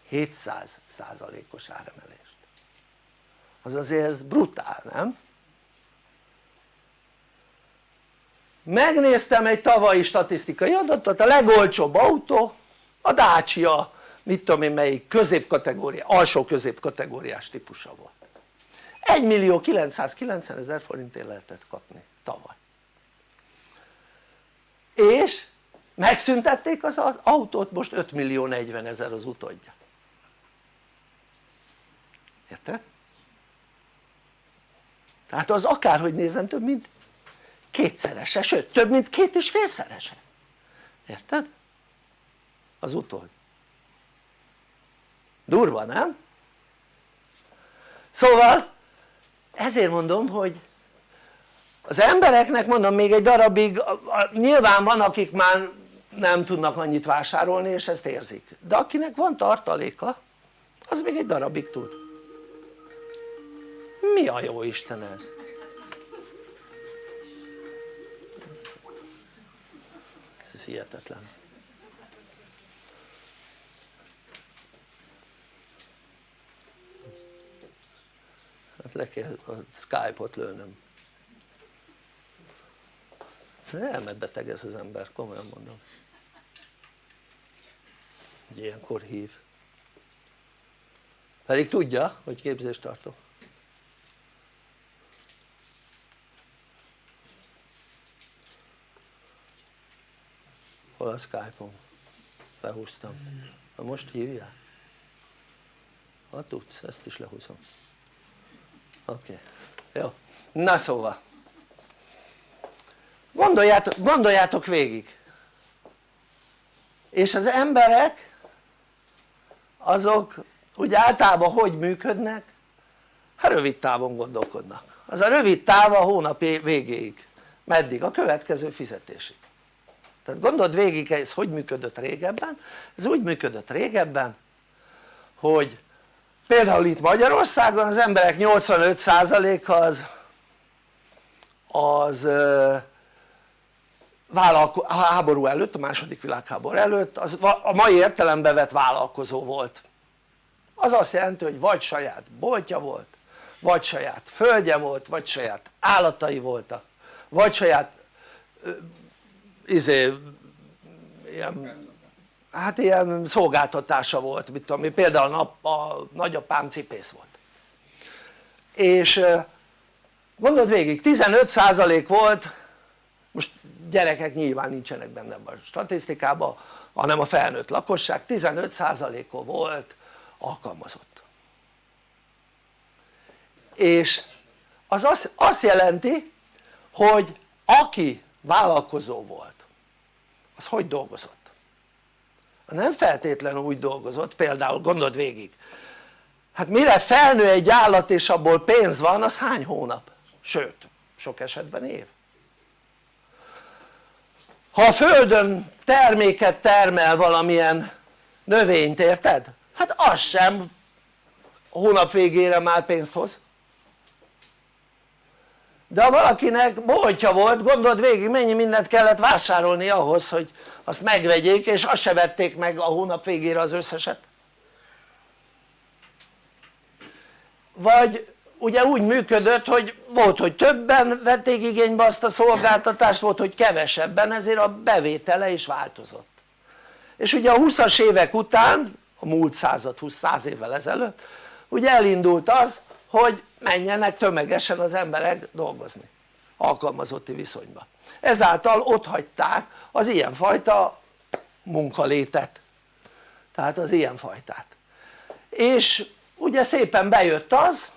700 százalékos áremelést az azért ez brutál nem? megnéztem egy tavalyi statisztikai adatot a legolcsóbb autó a Dacia mit tudom én melyik középkategória, alsó középkategóriás típusa volt 1 millió 990 ezer forintért lehetett kapni tavaly és megszüntették az autót most 5 millió 40 ezer az utódja érted? tehát az akárhogy nézem több mint kétszerese, sőt több mint két és félszerese érted? az utold durva nem? szóval ezért mondom hogy az embereknek mondom még egy darabig nyilván van akik már nem tudnak annyit vásárolni és ezt érzik. De akinek van tartaléka az még egy darabig tud. Mi a jó Isten ez? ez hihetetlen le kell a Skype-ot lőnöm. Elmebeteg ez az ember, komolyan mondom. Hogy ilyenkor hív. Pedig tudja hogy képzést tartok. Hol a Skype-on? lehúztam, na most hívja? ha tudsz, ezt is lehúzom oké, okay. jó, na szóval. Gondoljátok, gondoljátok végig. És az emberek azok úgy általában hogy működnek? hát rövid távon gondolkodnak. Az a rövid táv a hónap végéig. Meddig? a következő fizetésig. Tehát gondold végig ez hogy működött régebben? Ez úgy működött régebben hogy például itt Magyarországon az emberek 85%-a az az a háború előtt, a második világháború előtt az a mai értelembe vett vállalkozó volt. Az azt jelenti hogy vagy saját boltja volt vagy saját földje volt, vagy saját állatai voltak vagy saját izé ilyen, hát ilyen szolgáltatása volt mit tudom én, például a, a nagyapám cipész volt és gondold végig 15% volt most gyerekek nyilván nincsenek benne a statisztikában hanem a felnőtt lakosság 15%-a volt alkalmazott és az azt, azt jelenti hogy aki vállalkozó volt az hogy dolgozott? Nem feltétlenül úgy dolgozott például gondold végig hát mire felnő egy állat és abból pénz van az hány hónap? sőt sok esetben év ha a földön terméket termel valamilyen növényt érted? hát az sem hónap végére már pénzt hoz de ha valakinek boltja volt gondold végig mennyi mindent kellett vásárolni ahhoz hogy azt megvegyék és azt se vették meg a hónap végére az összeset. Vagy ugye úgy működött hogy volt hogy többen vették igénybe azt a szolgáltatást volt hogy kevesebben ezért a bevétele is változott. És ugye a 20-as évek után a múlt század 20-100 évvel ezelőtt ugye elindult az hogy menjenek tömegesen az emberek dolgozni alkalmazotti viszonyba. Ezáltal ott hagyták az ilyenfajta munkalétet. Tehát az ilyenfajtát. És ugye szépen bejött az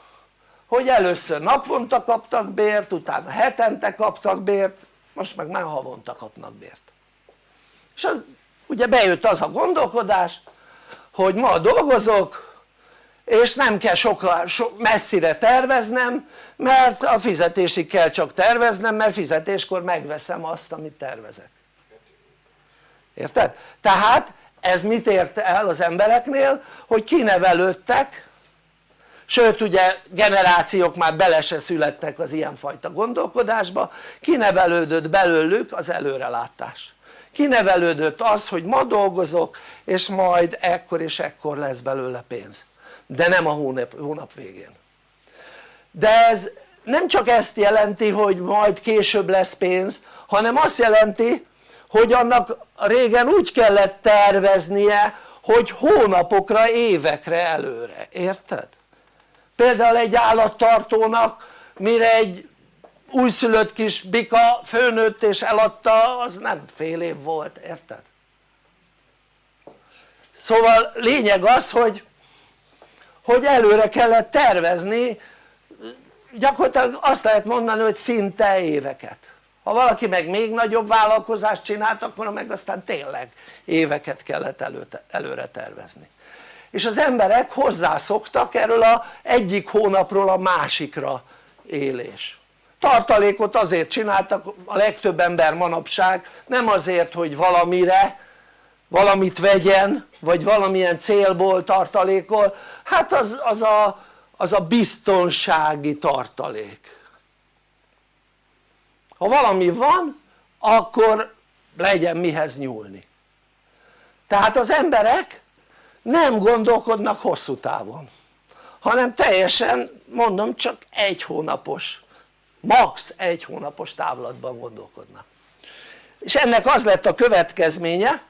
hogy először naponta kaptak bért, utána hetente kaptak bért, most meg már havonta kapnak bért. És az, ugye bejött az a gondolkodás hogy ma dolgozok és nem kell sokkal, so, messzire terveznem mert a fizetésig kell csak terveznem mert fizetéskor megveszem azt amit tervezek érted? tehát ez mit ért el az embereknél? Hogy kinevelődtek sőt ugye generációk már bele se születtek az ilyenfajta gondolkodásba kinevelődött belőlük az előrelátás. Kinevelődött az hogy ma dolgozok és majd ekkor és ekkor lesz belőle pénz. De nem a hónap, hónap végén. De ez nem csak ezt jelenti hogy majd később lesz pénz hanem azt jelenti hogy annak régen úgy kellett terveznie hogy hónapokra, évekre előre, érted? például egy állattartónak mire egy újszülött kis bika főnőtt és eladta az nem fél év volt, érted? szóval lényeg az hogy hogy előre kellett tervezni gyakorlatilag azt lehet mondani hogy szinte éveket ha valaki meg még nagyobb vállalkozást csinált akkor meg aztán tényleg éveket kellett előre tervezni. És az emberek hozzászoktak erről a egyik hónapról a másikra élés. Tartalékot azért csináltak a legtöbb ember manapság nem azért hogy valamire valamit vegyen vagy valamilyen célból tartalékol. Hát az, az, a, az a biztonsági tartalék ha valami van akkor legyen mihez nyúlni. Tehát az emberek nem gondolkodnak hosszú távon hanem teljesen mondom csak egy hónapos max. egy hónapos távlatban gondolkodnak. És ennek az lett a következménye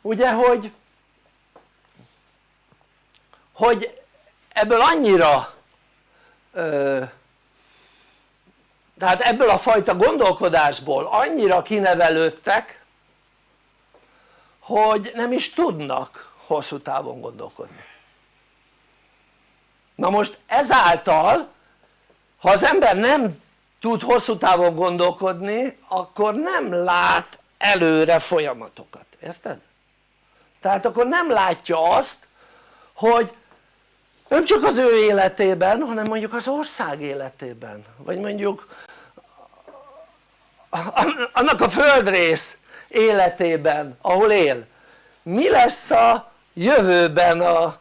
ugye hogy hogy ebből annyira ö, tehát ebből a fajta gondolkodásból annyira kinevelődtek hogy nem is tudnak hosszú távon gondolkodni na most ezáltal ha az ember nem tud hosszú távon gondolkodni akkor nem lát előre folyamatokat, érted? tehát akkor nem látja azt hogy nem csak az ő életében hanem mondjuk az ország életében vagy mondjuk annak a földrész életében ahol él. Mi lesz a jövőben a,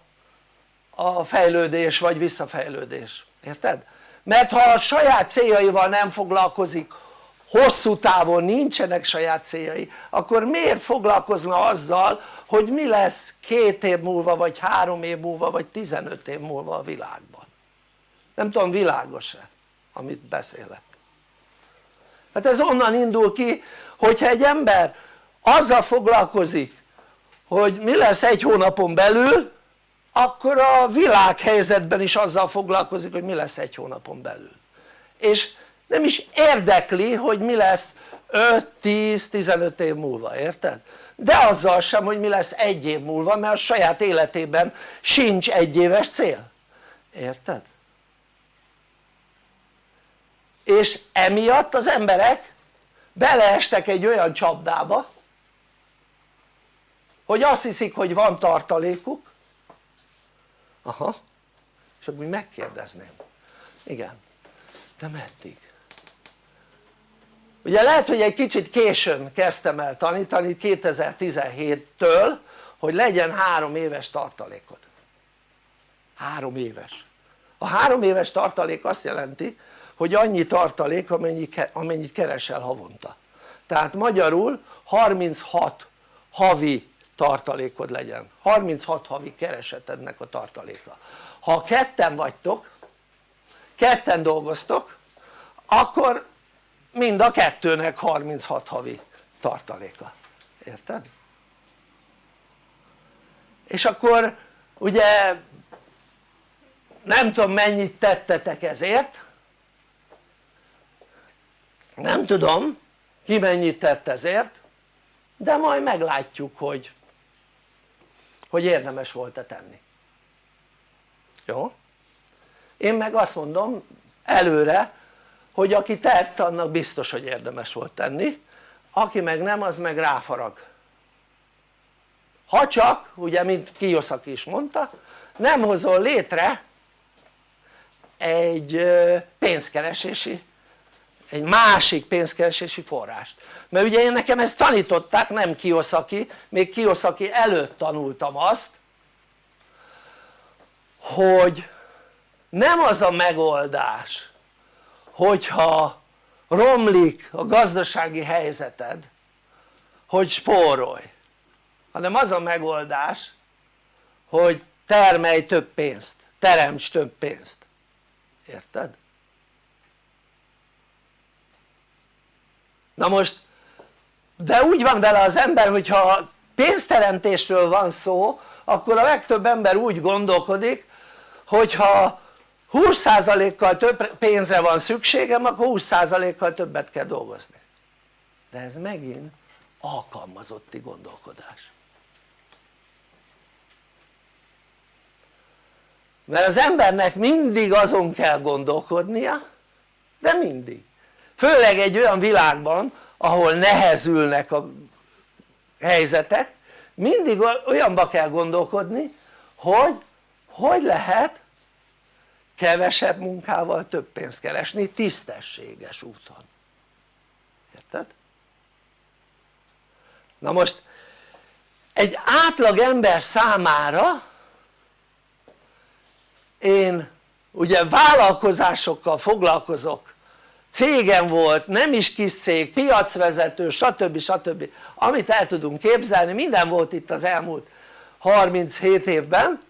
a fejlődés vagy visszafejlődés, érted? mert ha a saját céljaival nem foglalkozik hosszú távon nincsenek saját céljai akkor miért foglalkozna azzal hogy mi lesz két év múlva vagy három év múlva vagy 15 év múlva a világban? Nem tudom világos-e amit beszélek hát ez onnan indul ki hogyha egy ember azzal foglalkozik hogy mi lesz egy hónapon belül akkor a világhelyzetben is azzal foglalkozik hogy mi lesz egy hónapon belül és nem is érdekli hogy mi lesz 5-10-15 év múlva, érted? de azzal sem hogy mi lesz egy év múlva mert a saját életében sincs egy éves cél, érted? És emiatt az emberek beleestek egy olyan csapdába hogy azt hiszik hogy van tartalékuk. Aha. És akkor megkérdezném. Igen. De meddig? ugye lehet hogy egy kicsit későn kezdtem el tanítani 2017-től hogy legyen három éves tartalékod. Három éves. A három éves tartalék azt jelenti hogy annyi tartalék amennyit keresel havonta. Tehát magyarul 36 havi tartalékod legyen. 36 havi keresetednek a tartaléka. Ha ketten vagytok ketten dolgoztok akkor mind a kettőnek 36 havi tartaléka, érted? és akkor ugye nem tudom mennyit tettetek ezért nem tudom ki mennyit tett ezért de majd meglátjuk hogy hogy érdemes volt-e tenni. Jó? én meg azt mondom előre hogy aki tett annak biztos hogy érdemes volt tenni. Aki meg nem az meg ráfarag. Ha csak ugye mint Kiyosaki is mondta nem hozol létre egy pénzkeresési egy másik pénzkeresési forrást mert ugye én nekem ezt tanították nem Kiyosaki még Kiyosaki előtt tanultam azt hogy nem az a megoldás hogyha romlik a gazdasági helyzeted hogy spórolj hanem az a megoldás hogy termelj több pénzt, teremts több pénzt, érted? Na most de úgy van vele az ember hogyha pénzteremtésről van szó akkor a legtöbb ember úgy gondolkodik hogyha 20%-kal több pénzre van szükségem akkor 20%-kal többet kell dolgozni. De ez megint alkalmazotti gondolkodás. Mert az embernek mindig azon kell gondolkodnia de mindig főleg egy olyan világban ahol nehezülnek a helyzetek mindig olyanba kell gondolkodni hogy hogy lehet kevesebb munkával több pénzt keresni tisztességes úton érted? na most egy átlag ember számára én ugye vállalkozásokkal foglalkozok cégem volt, nem is kis cég, piacvezető, stb. stb. amit el tudunk képzelni, minden volt itt az elmúlt 37 évben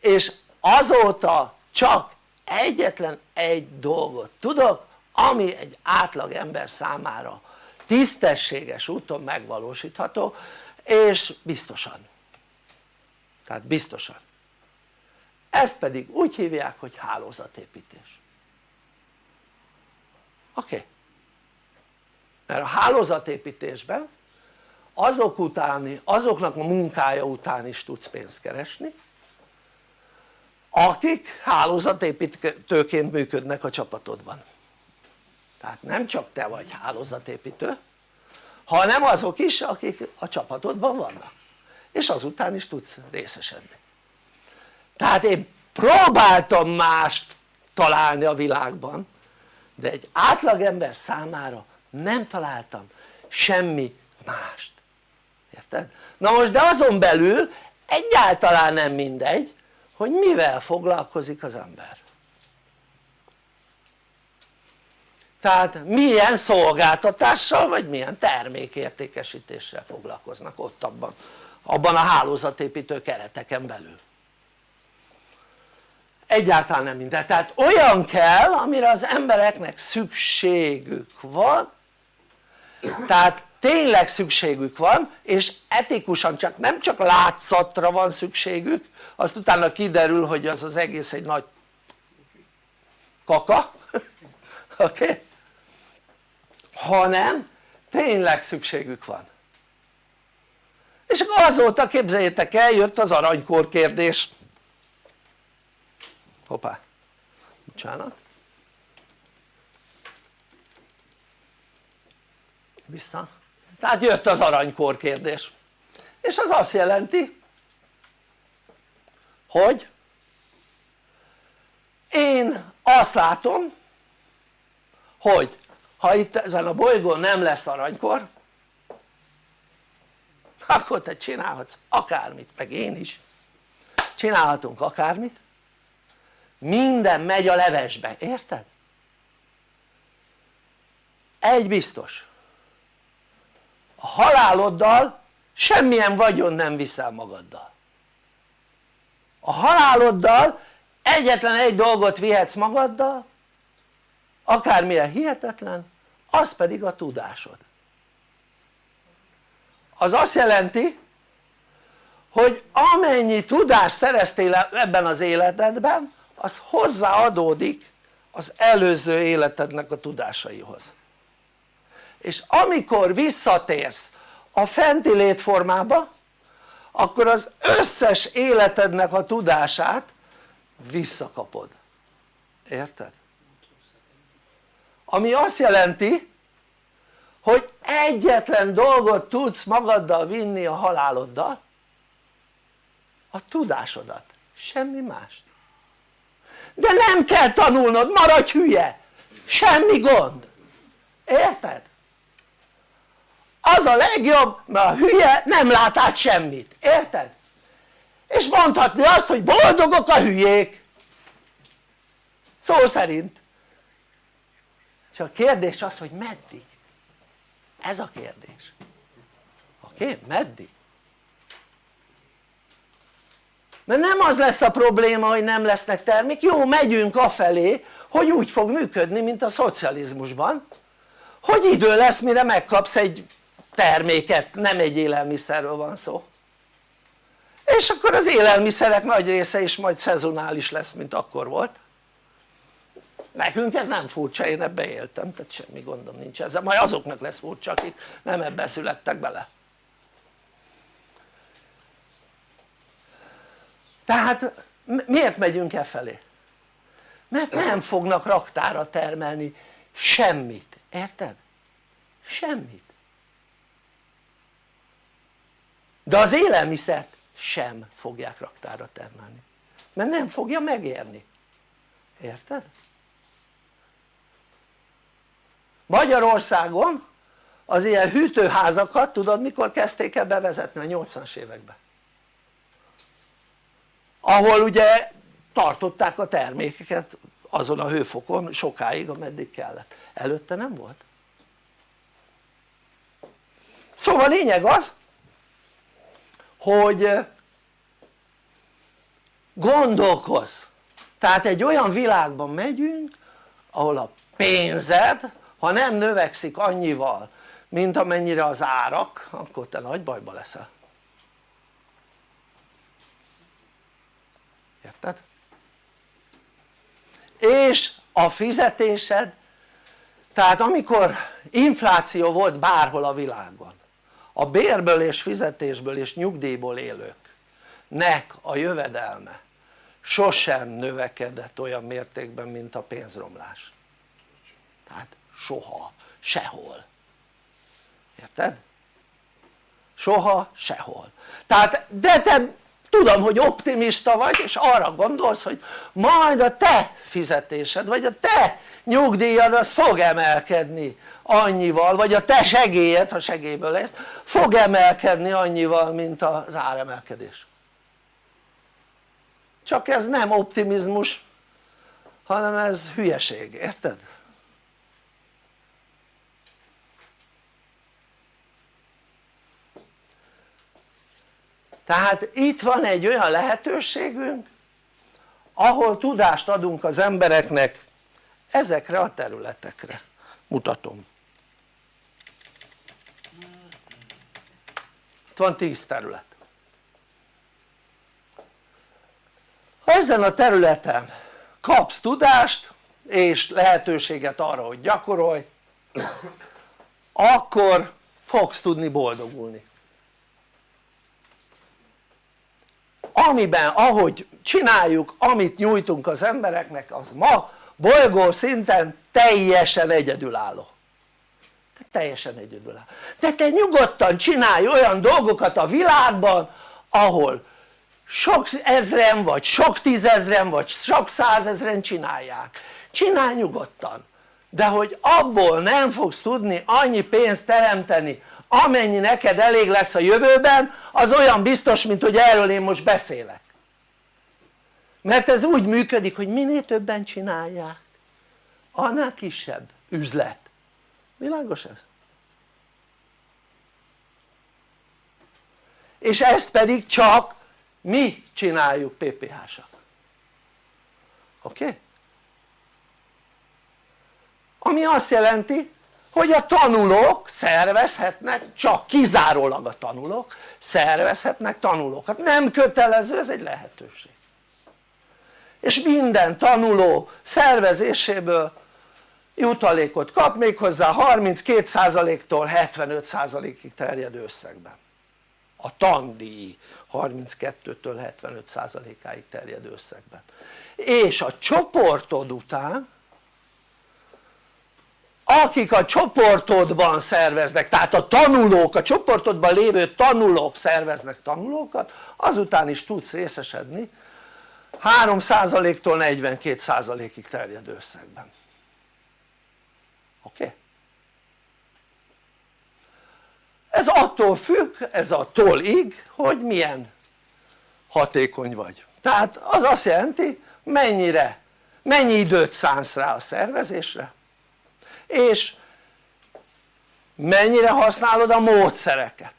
és azóta csak egyetlen egy dolgot tudok ami egy átlag ember számára tisztességes úton megvalósítható és biztosan tehát biztosan ezt pedig úgy hívják hogy hálózatépítés oké. Okay. mert a hálózatépítésben azok utáni, azoknak a munkája után is tudsz pénzt keresni akik hálózatépítőként működnek a csapatodban. Tehát nem csak te vagy hálózatépítő hanem azok is akik a csapatodban vannak. És azután is tudsz részesedni. Tehát én próbáltam mást találni a világban de egy átlagember számára nem találtam semmi mást. Érted? na most de azon belül egyáltalán nem mindegy hogy mivel foglalkozik az ember. Tehát milyen szolgáltatással vagy milyen termékértékesítéssel foglalkoznak ott abban, abban a hálózatépítő kereteken belül egyáltalán nem minden, tehát olyan kell amire az embereknek szükségük van tehát tényleg szükségük van és etikusan csak nem csak látszatra van szükségük azt utána kiderül hogy az az egész egy nagy kaka [LAUGHS] oké? Okay? hanem tényleg szükségük van és azóta képzeljétek el jött az aranykor kérdés hoppá. Bocsánat. Vissza. Tehát jött az aranykor kérdés. És az azt jelenti hogy én azt látom hogy ha itt ezen a bolygón nem lesz aranykor akkor te csinálhatsz akármit, meg én is. Csinálhatunk akármit minden megy a levesbe, érted? egy biztos. A haláloddal semmilyen vagyon nem viszel magaddal. A haláloddal egyetlen egy dolgot vihetsz magaddal akármilyen hihetetlen az pedig a tudásod. Az azt jelenti hogy amennyi tudást szereztél ebben az életedben az hozzáadódik az előző életednek a tudásaihoz. És amikor visszatérsz a fenti létformába akkor az összes életednek a tudását visszakapod, érted? ami azt jelenti hogy egyetlen dolgot tudsz magaddal vinni a haláloddal a tudásodat, semmi mást de nem kell tanulnod, maradj hülye, semmi gond, érted? az a legjobb mert a hülye nem lát át semmit, érted? és mondhatni azt hogy boldogok a hülyék szó szerint csak a kérdés az hogy meddig ez a kérdés oké? Okay? meddig? Mert nem az lesz a probléma hogy nem lesznek termék, jó megyünk afelé hogy úgy fog működni mint a szocializmusban. Hogy idő lesz mire megkapsz egy terméket, nem egy élelmiszerről van szó. És akkor az élelmiszerek nagy része is majd szezonális lesz mint akkor volt. Nekünk ez nem furcsa, én ebbe éltem, tehát semmi gondom nincs ezzel, majd azoknak lesz furcsa akik nem ebbe születtek bele tehát miért megyünk e felé? mert nem fognak raktára termelni semmit, érted? semmit de az élelmiszert sem fogják raktára termelni mert nem fogja megérni érted? Magyarországon az ilyen hűtőházakat tudod mikor kezdték el bevezetni? a 80-as években ahol ugye tartották a termékeket azon a hőfokon sokáig ameddig kellett, előtte nem volt. Szóval lényeg az hogy gondolkozz. Tehát egy olyan világban megyünk ahol a pénzed ha nem növekszik annyival mint amennyire az árak akkor te nagy bajba leszel érted? és a fizetésed tehát amikor infláció volt bárhol a világban a bérből és fizetésből és nyugdíjból élőknek a jövedelme sosem növekedett olyan mértékben mint a pénzromlás tehát soha, sehol érted? soha, sehol tehát de te tudom hogy optimista vagy és arra gondolsz hogy majd a te fizetésed vagy a te nyugdíjad az fog emelkedni annyival vagy a te segélyed ha segélyből lesz fog emelkedni annyival mint az áremelkedés csak ez nem optimizmus hanem ez hülyeség, érted? Tehát itt van egy olyan lehetőségünk ahol tudást adunk az embereknek ezekre a területekre. Mutatom. Itt van 10 terület. Ha ezen a területen kapsz tudást és lehetőséget arra hogy gyakorolj akkor fogsz tudni boldogulni amiben ahogy csináljuk amit nyújtunk az embereknek az ma bolygó szinten teljesen egyedülálló. Te teljesen egyedülálló. De te nyugodtan csinálj olyan dolgokat a világban ahol sok ezren vagy sok tízezren vagy sok százezren csinálják. Csinálj nyugodtan. De hogy abból nem fogsz tudni annyi pénzt teremteni amennyi neked elég lesz a jövőben az olyan biztos mint hogy erről én most beszélek mert ez úgy működik hogy minél többen csinálják annál kisebb üzlet világos ez? és ezt pedig csak mi csináljuk PPH-sak oké? Okay? ami azt jelenti hogy a tanulók szervezhetnek, csak kizárólag a tanulók szervezhetnek tanulókat, nem kötelező, ez egy lehetőség. És minden tanuló szervezéséből jutalékot kap méghozzá 32%-tól 75%-ig terjedő összegben a tandíj 32-től 75%-áig terjedő összegben és a csoportod után akik a csoportodban szerveznek, tehát a tanulók, a csoportodban lévő tanulók szerveznek tanulókat, azután is tudsz részesedni 3%-tól 42%-ig terjedő összegben oké? Okay? ez attól függ, ez attól ig, hogy milyen hatékony vagy tehát az azt jelenti mennyire, mennyi időt szánsz rá a szervezésre és mennyire használod a módszereket?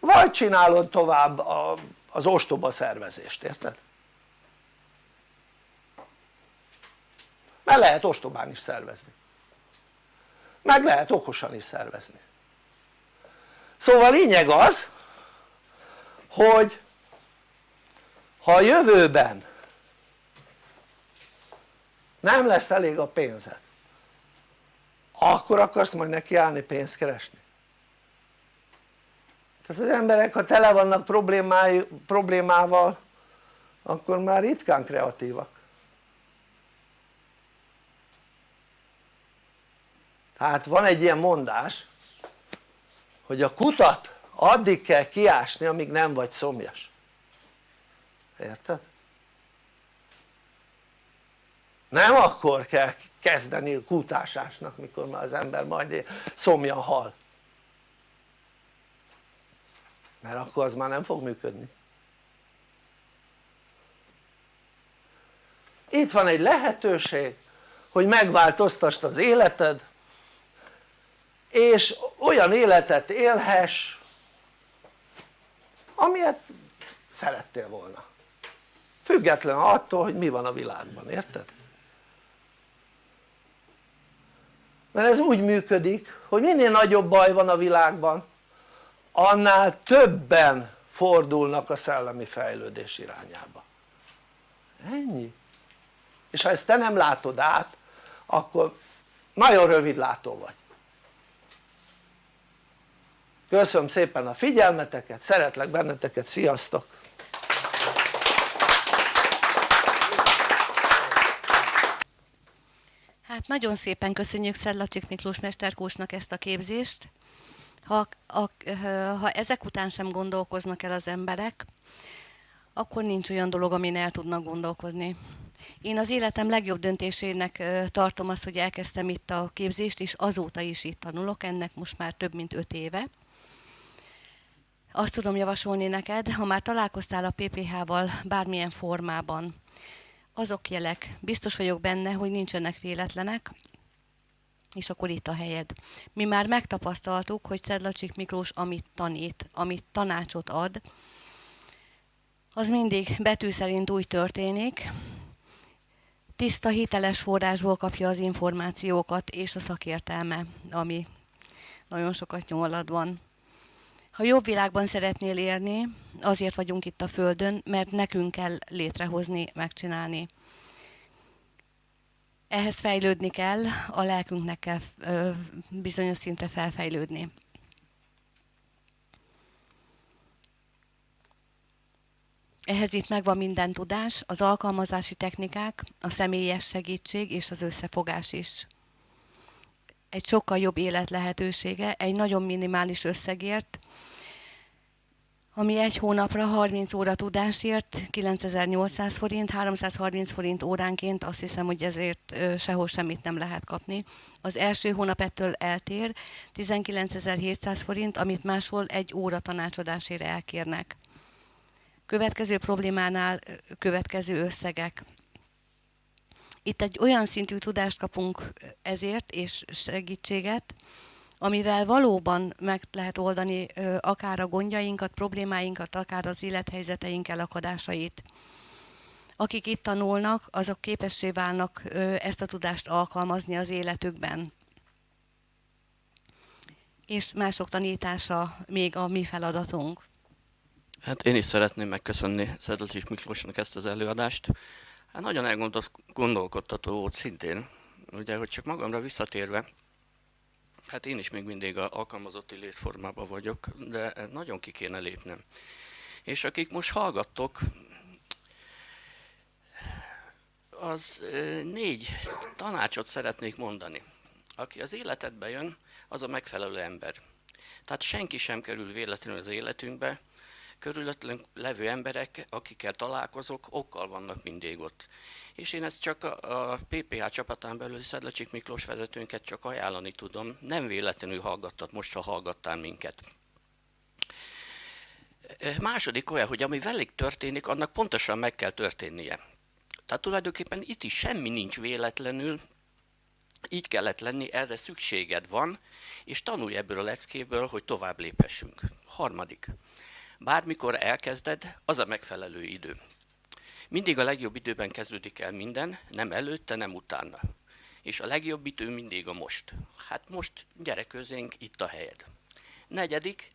Vagy csinálod tovább a, az ostoba szervezést, érted? mert lehet ostobán is szervezni. Meg lehet okosan is szervezni. Szóval lényeg az hogy ha a jövőben nem lesz elég a pénzed akkor akarsz majd nekiállni pénzt keresni? Tehát az emberek ha tele vannak problémával akkor már ritkán kreatívak. Tehát van egy ilyen mondás hogy a kutat addig kell kiásni amíg nem vagy szomjas. Érted? Nem akkor kell kezdeni kutásásnak mikor már az ember majd szomjan hal. Mert akkor az már nem fog működni. Itt van egy lehetőség hogy megváltoztasd az életed és olyan életet élhess amilyet szerettél volna. Független attól hogy mi van a világban, érted? Mert ez úgy működik hogy minél nagyobb baj van a világban annál többen fordulnak a szellemi fejlődés irányába. Ennyi. És ha ezt te nem látod át akkor nagyon rövidlátó vagy. Köszönöm szépen a figyelmeteket, szeretlek benneteket, sziasztok! Hát nagyon szépen köszönjük Szedlacsik Miklós mesterkósnak ezt a képzést. Ha, a, ha ezek után sem gondolkoznak el az emberek, akkor nincs olyan dolog, amin el tudnak gondolkozni. Én az életem legjobb döntésének tartom azt, hogy elkezdtem itt a képzést, és azóta is itt tanulok, ennek most már több mint öt éve. Azt tudom javasolni neked, ha már találkoztál a PPH-val bármilyen formában, azok jelek, biztos vagyok benne, hogy nincsenek véletlenek, és akkor itt a helyed. Mi már megtapasztaltuk, hogy Szedlacsik Miklós amit tanít, amit tanácsot ad, az mindig betű szerint úgy történik, tiszta, hiteles forrásból kapja az információkat és a szakértelme, ami nagyon sokat nyolad van. Ha jobb világban szeretnél élni, azért vagyunk itt a Földön, mert nekünk kell létrehozni, megcsinálni. Ehhez fejlődni kell, a lelkünknek kell bizonyos szintre felfejlődni. Ehhez itt megvan minden tudás, az alkalmazási technikák, a személyes segítség és az összefogás is. Egy sokkal jobb élet lehetősége, egy nagyon minimális összegért, ami egy hónapra 30 óra tudásért 9800 forint, 330 forint óránként, azt hiszem, hogy ezért sehol semmit nem lehet kapni. Az első hónap ettől eltér, 19700 forint, amit máshol egy óra tanácsadásért elkérnek. Következő problémánál következő összegek. Itt egy olyan szintű tudást kapunk ezért, és segítséget, amivel valóban meg lehet oldani akár a gondjainkat, problémáinkat, akár az élethelyzeteink elakadásait. Akik itt tanulnak, azok képessé válnak ezt a tudást alkalmazni az életükben. És mások tanítása még a mi feladatunk. Hát én is szeretném megköszönni Szedlacsis Miklósnak ezt az előadást. Hát nagyon elgondolkodtató volt szintén, ugye, hogy csak magamra visszatérve, Hát én is még mindig a alkalmazotti létformában vagyok, de nagyon ki kéne lépnem. És akik most hallgattok, az négy tanácsot szeretnék mondani. Aki az életedbe jön, az a megfelelő ember. Tehát senki sem kerül véletlenül az életünkbe, körülöttünk levő emberek, akikkel találkozok, okkal vannak mindig ott és én ezt csak a, PPH csapatán belül Szedlacsik Miklós vezetőnket csak ajánlani tudom, nem véletlenül hallgattad most, ha hallgattál minket. Második olyan, hogy ami velük történik, annak pontosan meg kell történnie. Tehát tulajdonképpen itt is semmi nincs véletlenül, így kellett lenni, erre szükséged van, és tanulj ebből a leckéből, hogy tovább léphessünk. Harmadik. Bármikor elkezded, az a megfelelő idő. Mindig a legjobb időben kezdődik el minden, nem előtte, nem utána. És a legjobb idő mindig a most. Hát most gyere közénk, itt a helyed. Negyedik,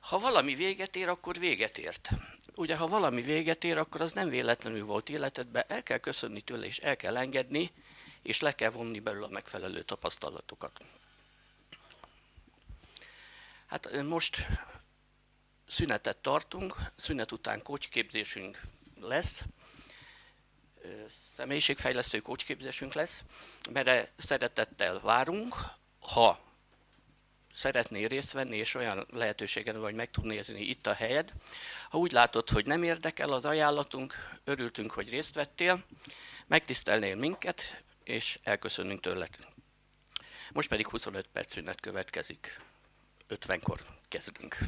ha valami véget ér, akkor véget ért. Ugye, ha valami véget ér, akkor az nem véletlenül volt életedben, el kell köszönni tőle, és el kell engedni, és le kell vonni belőle a megfelelő tapasztalatokat. Hát most szünetet tartunk, szünet után kócsképzésünk lesz, személyiségfejlesztő kócsképzésünk lesz, mert szeretettel várunk, ha szeretnél részt venni, és olyan lehetőséged vagy meg tud nézni itt a helyed. Ha úgy látod, hogy nem érdekel az ajánlatunk, örültünk, hogy részt vettél, megtisztelnél minket, és elköszönünk tőled. Most pedig 25 perc szünet következik. 50-kor kezdünk.